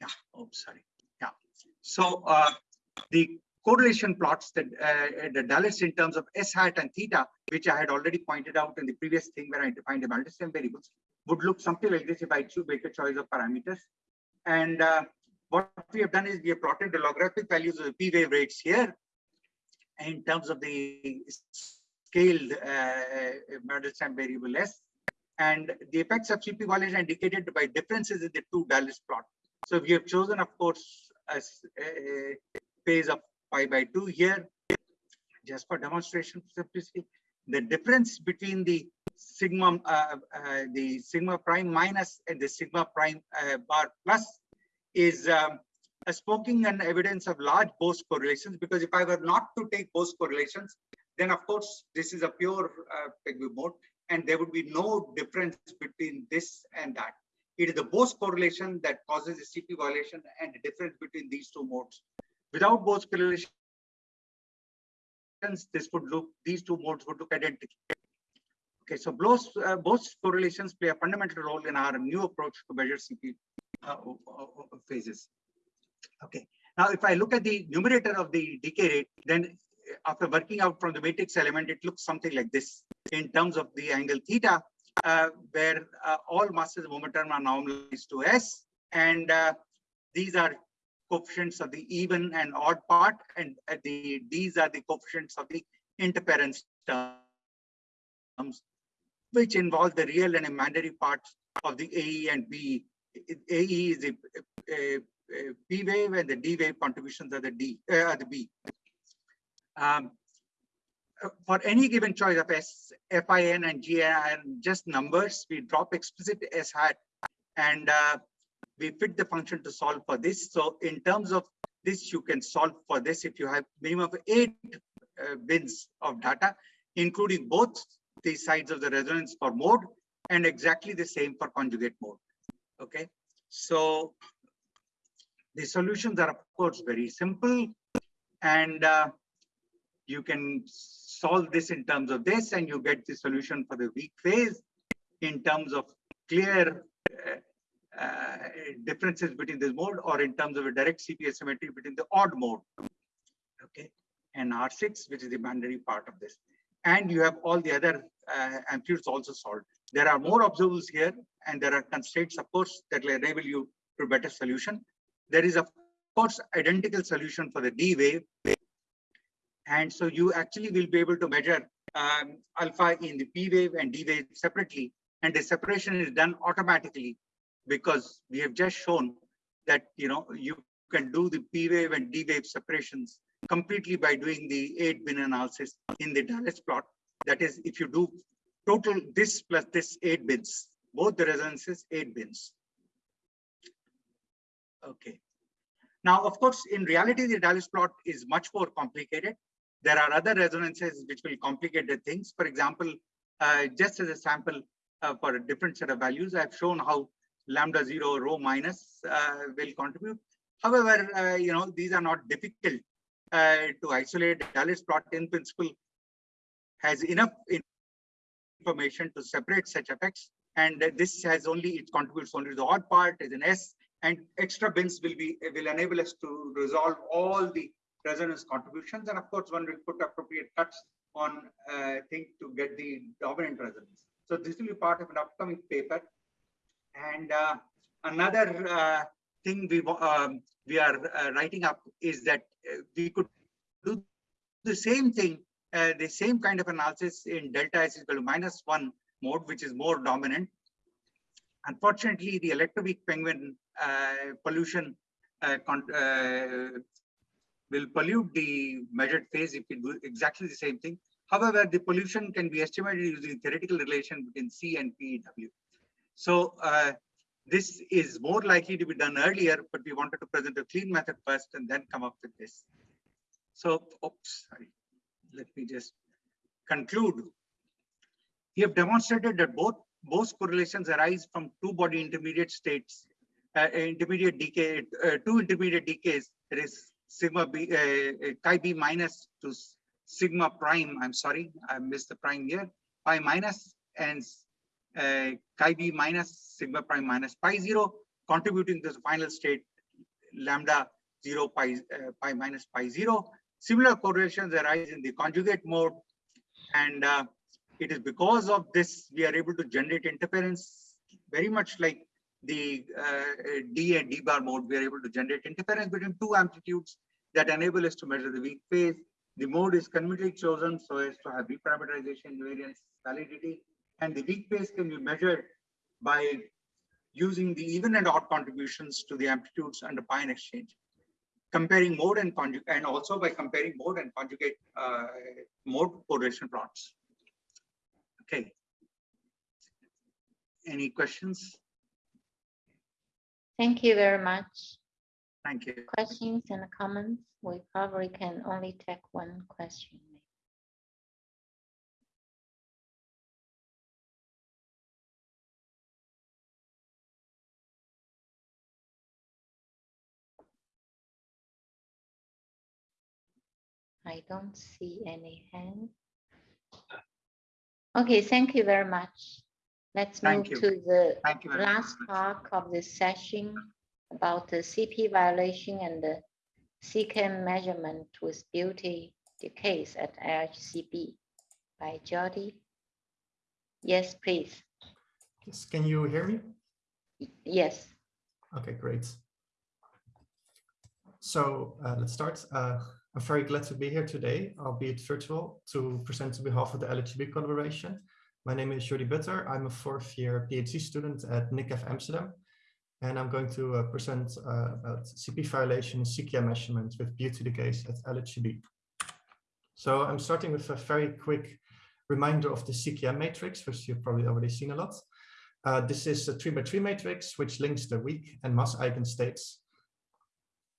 Yeah, oh, sorry. Yeah. So uh, the correlation plots that uh, the Dalitz in terms of S hat and theta, which I had already pointed out in the previous thing where I defined the Mandelstam variables, would look something like this if I choose make a choice of parameters. And uh, what we have done is we have plotted the logarithmic values of the p wave rates here in terms of the scaled uh, Mandelstam variable S. And the effects of CP violation are indicated by differences in the two Dalitz plot. So we have chosen, of course, a, a phase of pi by 2 here, just for demonstration simplicity. The difference between the sigma, uh, uh, the sigma prime minus and the sigma prime uh, bar plus is um, a smoking and evidence of large Bose correlations because if I were not to take Bose correlations, then of course this is a pure uh, mode and there would be no difference between this and that. It is the Bose correlation that causes the CP violation and the difference between these two modes Without Bose correlations, this would look, these two modes would look identical. Okay, so Bose, uh, Bose correlations play a fundamental role in our new approach to measure CP phases. Okay, now if I look at the numerator of the decay rate, then after working out from the matrix element, it looks something like this in terms of the angle theta. uh, where uh, all masses of momentum are normalized to S. And uh, these are coefficients of the even and odd part. And the these are the coefficients of the interference terms, which involve the real and imaginary parts of the AE and B. AE is a, a, a P wave and the D wave contributions are the D, uh, the B. Um, for any given choice of S, FIN and GIN, just numbers, we drop explicit S hat and uh, we fit the function to solve for this. So in terms of this, you can solve for this if you have minimum of eight uh, bins of data, including both the sides of the resonance for mode and exactly the same for conjugate mode. Okay, so the solutions are of course very simple and uh, you can solve this in terms of this and you get the solution for the weak phase in terms of clear uh, uh, differences between this mode or in terms of a direct CP asymmetry between the odd mode. Okay, and R6, which is the binary part of this. And you have all the other uh, amplitudes also solved. There are more observables here and there are constraints, of course, that will enable you to better solution. There is, of course, identical solution for the D wave. And so you actually will be able to measure um, alpha in the P wave and D wave separately. And the separation is done automatically because we have just shown that, you know, you can do the P wave and D wave separations completely by doing the eight bin analysis in the Dalitz plot. That is, if you do total this plus this eight bins, both the resonances eight bins. Okay. Now, of course, in reality, the Dalitz plot is much more complicated. There are other resonances which will complicate the things. For example, uh, just as a sample uh, for a different set of values, I've shown how lambda zero rho minus uh, will contribute. However, uh, you know, these are not difficult uh, to isolate. Dalitz plot in principle has enough information to separate such effects. And this has only, it contributes only to the odd part is an S and extra bins will be will enable us to resolve all the resonance contributions. And of course one will put appropriate cuts on uh, thing to get the dominant resonance. So this will be part of an upcoming paper. And uh, another uh, thing we um, we are uh, writing up is that uh, we could do the same thing uh, the same kind of analysis in delta is equal to minus one mode which is more dominant unfortunately the electroweak penguin uh, pollution uh, uh, will pollute the measured phase if we do exactly the same thing. However, the pollution can be estimated using theoretical relation between C and PEW. So uh, this is more likely to be done earlier, but we wanted to present a clean method first and then come up with this. So, oops, sorry. Let me just conclude. We have demonstrated that both both correlations arise from two body intermediate states uh, intermediate decay, uh, two intermediate decays, there is sigma b, uh, Xi b minus to sigma prime. I'm sorry, I missed the prime here. Pi minus and uh, Xi b minus sigma prime minus pi zero, contributing to the final state lambda zero pi uh, pi minus pi zero. Similar correlations arise in the conjugate mode, and uh, it is because of this we are able to generate interference very much like the uh, D and D bar mode, we are able to generate interference between two amplitudes that enable us to measure the weak phase. The mode is conveniently chosen so as to have reparameterization, variance, validity, and the weak phase can be measured by using the even and odd contributions to the amplitudes under pi exchange, comparing mode and conjugate, and also by comparing mode and conjugate uh, mode correlation plots. Okay. Any questions? Thank you very much. Thank you. Questions and comments? We probably can only take one question. I don't see any hand. Okay, thank you very much. Let's Thank move you. to the Thank you very last part of this session about the CP violation and the CKM measurement with beauty decays at LHCb by Jody. Yes, please. Yes, can you hear me? Yes. Okay, great. So uh, let's start. Uh, I'm very glad to be here today, albeit virtual, to present on behalf of the LHCb collaboration. My name is Jordy Butter. I'm a fourth year PhD student at Nikhef Amsterdam, and I'm going to uh, present uh, about CP violation and CKM measurement with beauty decays at LHCb. So I'm starting with a very quick reminder of the CKM matrix, which you've probably already seen a lot. Uh, this is a three by three matrix, which links the weak and mass eigenstates.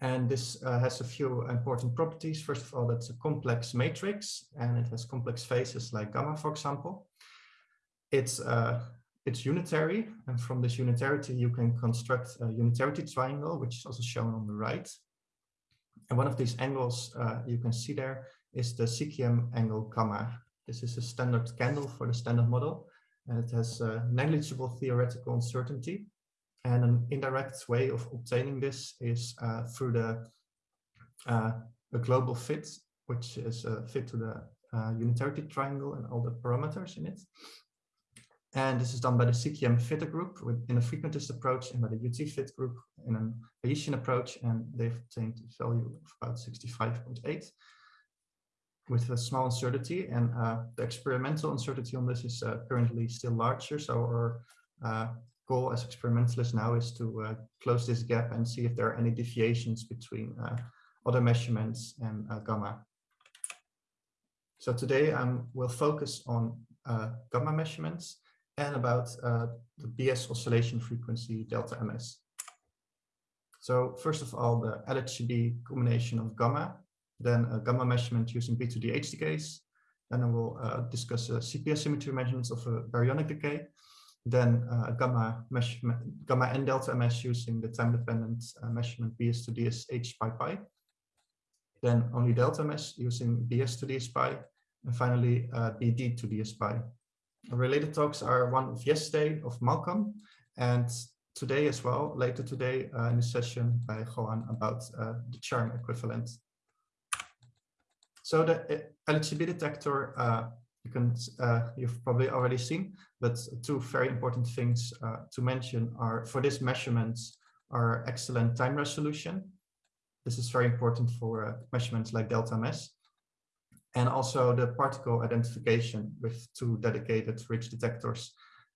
And this uh, has a few important properties. First of all, it's a complex matrix and it has complex phases like gamma, for example. It's, uh, it's unitary. And from this unitarity, you can construct a unitarity triangle, which is also shown on the right. And one of these angles uh, you can see there is the CKM angle gamma. This is a standard candle for the standard model and it has negligible theoretical uncertainty. And an indirect way of obtaining this is uh, through the uh, a global fit, which is a fit to the uh, unitarity triangle and all the parameters in it. And this is done by the CKM fitter group with, in a frequentist approach and by the UT fit group in an Bayesian approach. And they've obtained a value of about 65.8 with a small uncertainty and uh, the experimental uncertainty on this is uh, currently still larger. So our uh, goal as experimentalists now is to uh, close this gap and see if there are any deviations between uh, other measurements and uh, gamma. So today um, will focus on gamma measurements and about the BS oscillation frequency delta ms. So first of all, the LHCb combination of gamma then a gamma measurement using B2D decays. Then we'll uh, discuss a CP symmetry measurements of a baryonic decay. Then uh, gamma measurement, gamma and delta MS using the time-dependent uh, measurement BS to DS H pi pi. Then only delta MS using BS to DS pi. And finally, uh, BD to DS pi. Related talks are one of yesterday of Malcolm and today as well, later today uh, in a session by Johan about uh, the charm equivalent. So the LHCb detector, uh, you can, uh, you've probably already seen, but two very important things uh, to mention are for this measurements are excellent time resolution. This is very important for uh, measurements like delta MS. And also the particle identification with two dedicated RICH detectors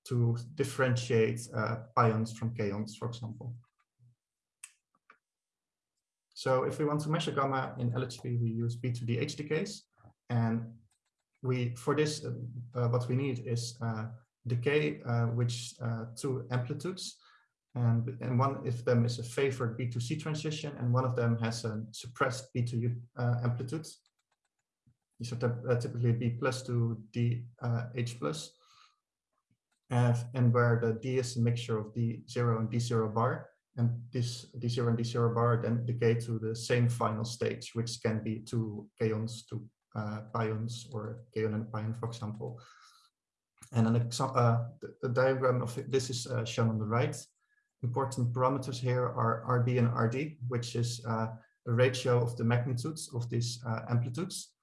to differentiate uh, pions from kaons, for example. So if we want to measure gamma in LHCb, we use B2D decays. And we, for this, uh, uh, what we need is uh, decay, uh, which two amplitudes. And, and one of them is a favored B2C transition, and one of them has a suppressed B2U uh, amplitude. These are typically B plus to D H plus. and where the D is a mixture of D0 and D0 bar and this D0 and D0 bar then decay to the same final stage, which can be two kaons, two pions, or kaon and pion, for example. And an example, uh, the, the, diagram of this is uh, shown on the right. Important parameters here are RB and RD, which is uh, a ratio of the magnitudes of these uh, amplitudes.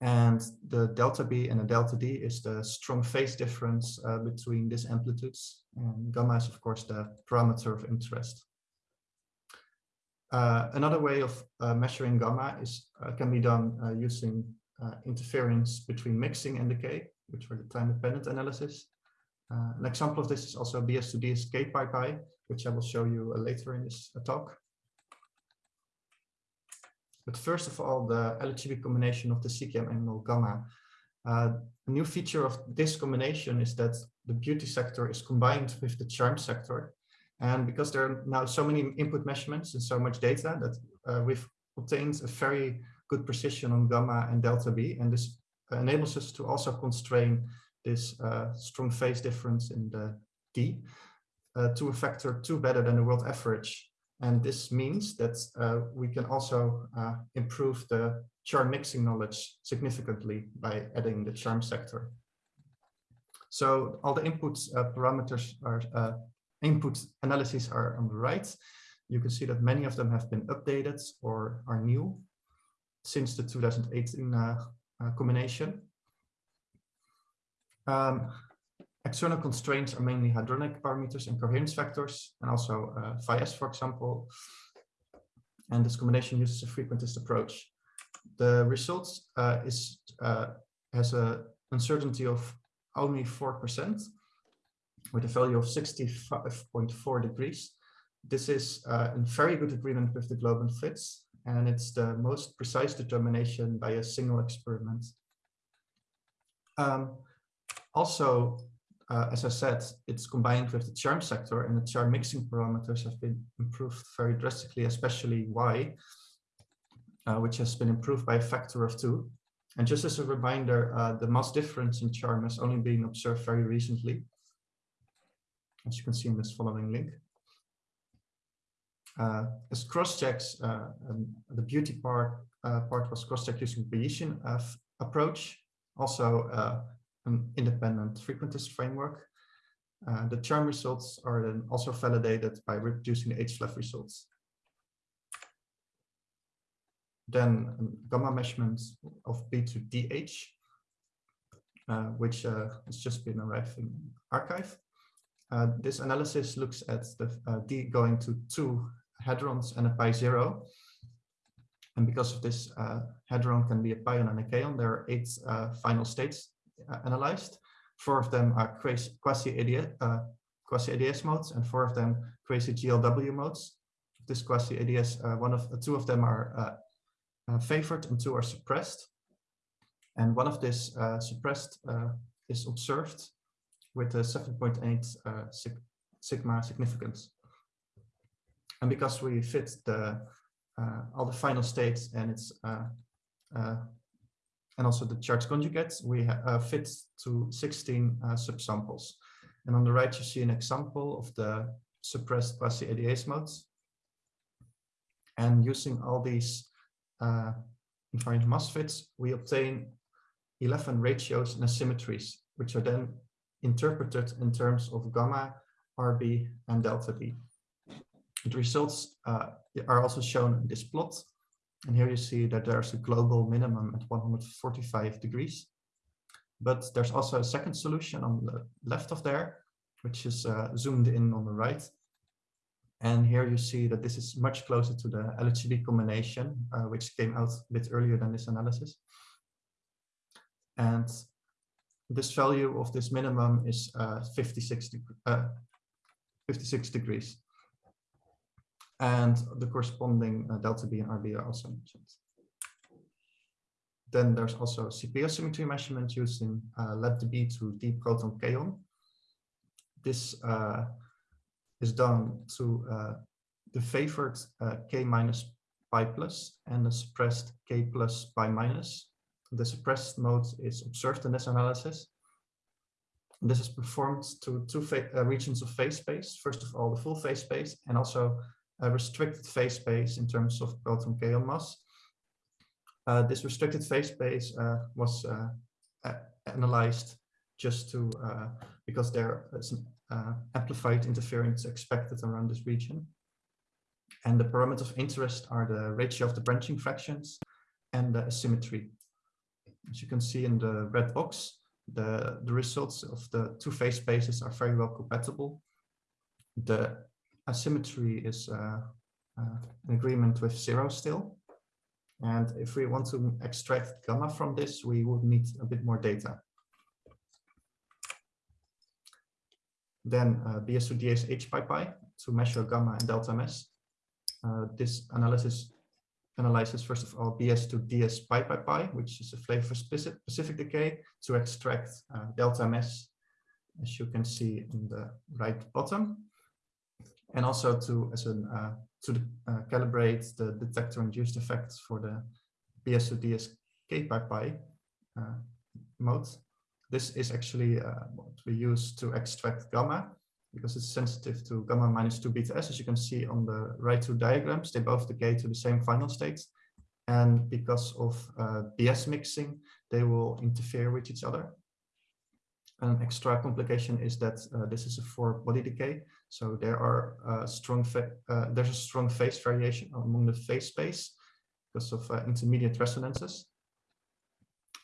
And the delta B and the delta D is the strong phase difference uh, between these amplitudes. And gamma is, of course, the parameter of interest. Uh, another way of uh, measuring gamma is uh, can be done uh, using uh, interference between mixing and decay, which are the time-dependent analysis. an example of this is also BS2D K pi pi, which I will show you later in this talk. But first of all, the LHCb combination of the CKM angle gamma. Uh, a new feature of this combination is that the beauty sector is combined with the charm sector. And because there are now so many input measurements and so much data that uh, we've obtained a very good precision on gamma and delta B. And this enables us to also constrain this uh, strong phase difference in the D uh, to a factor two better than the world average. And this means that uh, we can also uh, improve the charm mixing knowledge significantly by adding the charm sector. So all the input uh, parameters are uh, input analyses are on the right. You can see that many of them have been updated or are new since the 2018 uh, uh, combination. Um, external constraints are mainly hadronic parameters and coherence factors, and also uh, for example. And this combination uses a frequentist approach. The results uh, is uh, has a uncertainty of only 4% with a value of 65.4 degrees. This is uh, in very good agreement with the global fits, and it's the most precise determination by a single experiment. Um, also, uh, as I said, it's combined with the charm sector and the charm mixing parameters have been improved very drastically, especially Y, uh, which has been improved by a factor of two. And just as a reminder, uh, the mass difference in charm has only been observed very recently, as you can see in this following link. Uh, as cross-checks, uh, um, the beauty part uh, part was cross-checked using Bayesian uh, approach, also uh, an independent frequentist framework. Uh, the charm results are then also validated by reproducing the HFLAV results. Then um, gamma measurements of B to DH, which has just been arrived in arXiv. Uh, this analysis looks at the uh, D going to two hadrons and a pi zero. And because of this, uh, hadron can be a pion and a kaon. There are eight uh, final states uh, analyzed. Four of them are quasi-ADS uh, quasi modes, and four of them quasi GLW modes. This quasi-ADS, one of two of them are favored and two are suppressed. And one of this suppressed is observed with a 7.8 uh, sig sigma significance. And because we fit the uh, all the final states and it's uh, uh and also the charge conjugates, we uh, fit to 16 uh, subsamples. And on the right, you see an example of the suppressed quasi-ADS modes. And using all these invariant mass fits, we obtain 11 ratios and asymmetries, which are then interpreted in terms of gamma, RB, and delta B. The results uh, are also shown in this plot. And here you see that there's a global minimum at 145 degrees. But there's also a second solution on the left of there, which is uh, zoomed in on the right. And here you see that this is much closer to the LHCb combination, uh, which came out a bit earlier than this analysis. And this value of this minimum is uh, 56, uh, 56 degrees. And the corresponding uh, delta B and RB are also mentioned. Then there's also CP asymmetry measurement using uh, Lambda b to D proton kaon. This uh, is done to uh, the favored uh, K minus pi plus and the suppressed K plus pi minus the suppressed mode is observed in this analysis. This is performed to two uh, regions of phase space. First of all, the full phase space and also a restricted phase space in terms of proton kaon mass. Uh, this restricted phase space uh, was uh, analyzed just to uh, because there is an uh, amplified interference expected around this region. And the parameters of interest are the ratio of the branching fractions and the asymmetry. As you can see in the red box, the, the results of the two phase spaces are very well compatible. The asymmetry is uh, uh, an agreement with zero still. And if we want to extract gamma from this, we would need a bit more data. Then uh, BS2DS H pi pi to measure gamma and delta MS. Uh, this analysis analyzes first of all BS to DS pi pi pi, which is a flavor specific, specific decay to extract uh, delta MS, as you can see in the right bottom, and also to as an uh, to uh, calibrate the detector induced effects for the BS to DS k pi pi uh, mode. This is actually uh, what we use to extract gamma because it's sensitive to gamma minus 2 beta s. As you can see on the right two diagrams, they both decay to the same final states. And because of uh, BS mixing, they will interfere with each other. An extra complication is that uh, this is a four body decay. So there are uh, strong uh, there's a strong phase variation among the phase space because of uh, intermediate resonances.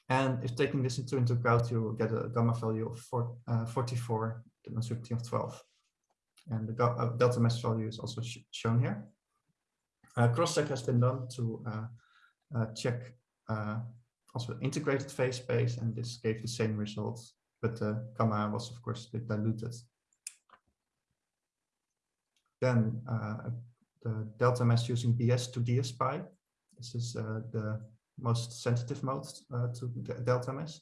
And if taking this into, into account, you get a gamma value of four, uh, 44, the of 12. And the uh, delta MS value is also sh shown here. Uh, cross-check has been done to uh, uh, check uh, also integrated phase space, and this gave the same results, but the gamma was of course a bit diluted. Then the delta MS using BS to DSPy. This is the most sensitive mode to delta MS.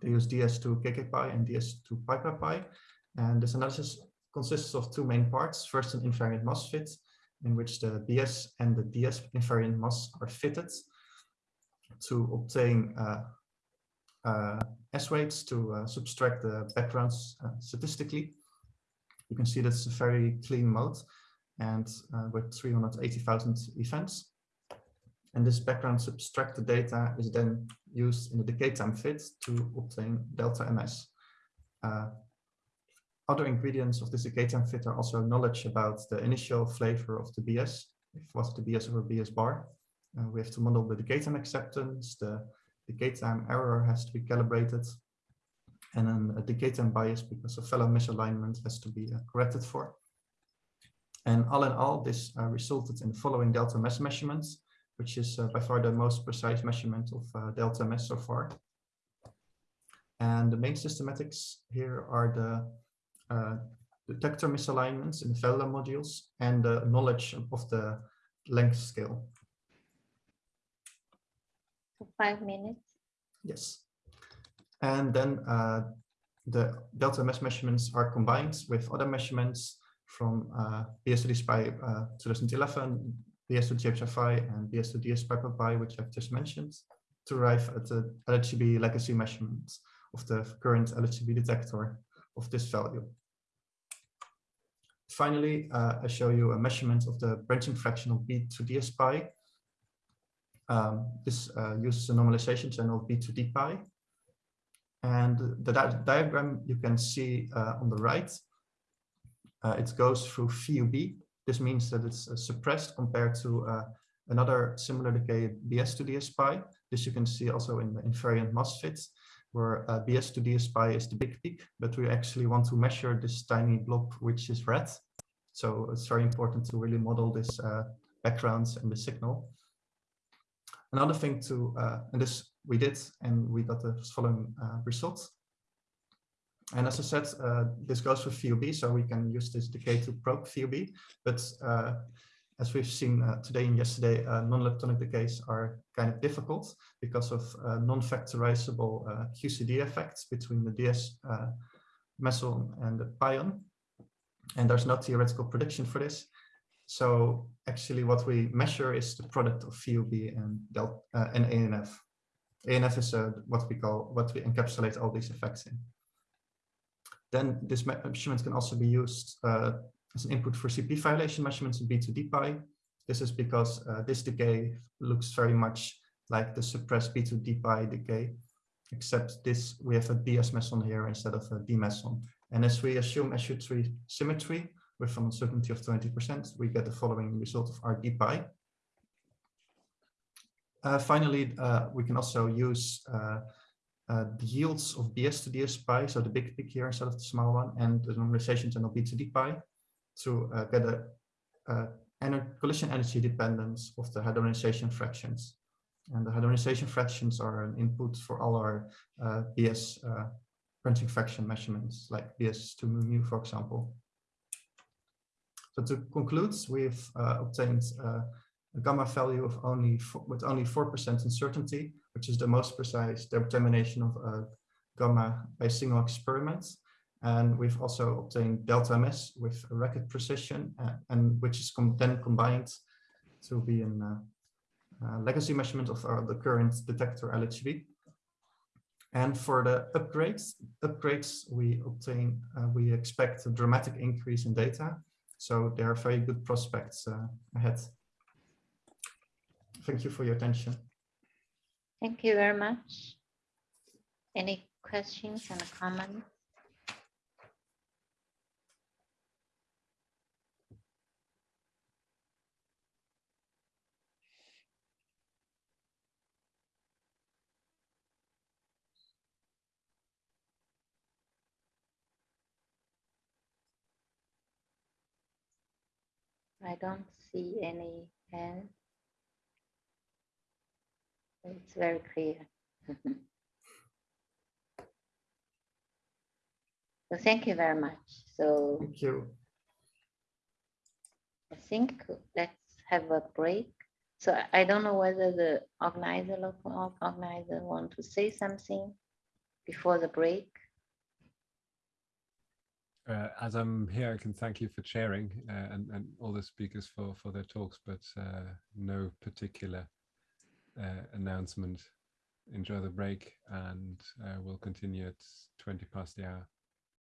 They use DS to KKPi and DS two pi pi pi. And this analysis consists of two main parts. First, an invariant mass fit, in which the BS and the DS invariant mass are fitted to obtain uh, uh, S-weights to uh, subtract the backgrounds uh, statistically. You can see that's a very clean mode and uh, with 380,000 events. And this background subtracted data is then used in the decay time fit to obtain delta MS. Uh, other ingredients of this decay time fit are also knowledge about the initial flavor of the BS, if was the BS over BS bar. Uh, we have to model the decay time acceptance, the decay time error has to be calibrated, and then a decay time bias because of VELO misalignment has to be uh, corrected for. And all in all, this uh, resulted in the following delta MS measurements, which is uh, by far the most precise measurement of uh, delta MS so far. And the main systematics here are the uh, detector misalignments in the VELO modules and the knowledge of the length scale. Five minutes. Yes. And then uh, the delta MS measurements are combined with other measurements from uh, BS2DSPy uh, 2011, BS2GHFI, and BS2DSPy, which I've just mentioned, to arrive at the LHCb legacy measurements of the current LHCb detector of this value. Finally, uh, I show you a measurement of the branching fraction of B to DSPy. Um, this uh, uses a normalization channel B to DPy. And the di diagram you can see uh, on the right, uh, it goes through VUB. This means that it's uh, suppressed compared to uh, another similar decay BS to DSPy. This you can see also in the invariant mass fit where uh, BS to DSPy is the big peak, but we actually want to measure this tiny blob, which is red. So it's very important to really model this uh, backgrounds and the signal. Another thing to, uh, and this we did, and we got the following uh, results. And as I said, uh, this goes for VUB, so we can use this decay to probe VUB, but uh, as we've seen uh, today and yesterday, uh, non-leptonic decays are kind of difficult because of uh, non-factorizable uh, QCD effects between the DS meson and the pion. And there's no theoretical prediction for this. So actually what we measure is the product of VUB and, Del and ANF. ANF is what we call, what we encapsulate all these effects in. Then this measurement can also be used as an input for CP violation measurements in B2DPy. This is because uh, this decay looks very much like the suppressed B2DPy decay, except this we have a BS meson here instead of a D meson. And as we assume SU3 symmetry with an uncertainty of 20%, we get the following result of our DPy. Uh, finally, uh, we can also use uh, uh, the yields of BS to DS pi, so the big peak here instead of the small one, and the normalization channel B to DPy to uh, get a, a collision energy dependence of the hadronization fractions. And the hadronization fractions are an input for all our uh, BS uh, branching fraction measurements, like BS to mu, mu, for example. So to conclude, we've uh, obtained uh, a gamma value of only with only 4% uncertainty, which is the most precise determination of uh, gamma by single experiments. And we've also obtained delta MS with record precision, uh, and which is com then combined to be a uh, uh, legacy measurement of our, the current detector LHCb. And for the upgrades, upgrades we obtain, uh, we expect a dramatic increase in data. So there are very good prospects uh, ahead. Thank you for your attention. Thank you very much. Any questions and comments? I don't see any hands. It's very clear. so thank you very much. So Thank you. I think let's have a break. So I- I don't know whether the organizer, local organizer want to say something before the break. Uh, as I'm here, I can thank you for chairing uh, and, and all the speakers for, for their talks, but uh, no particular uh, announcement. Enjoy the break and uh, we'll continue at 20 past the hour.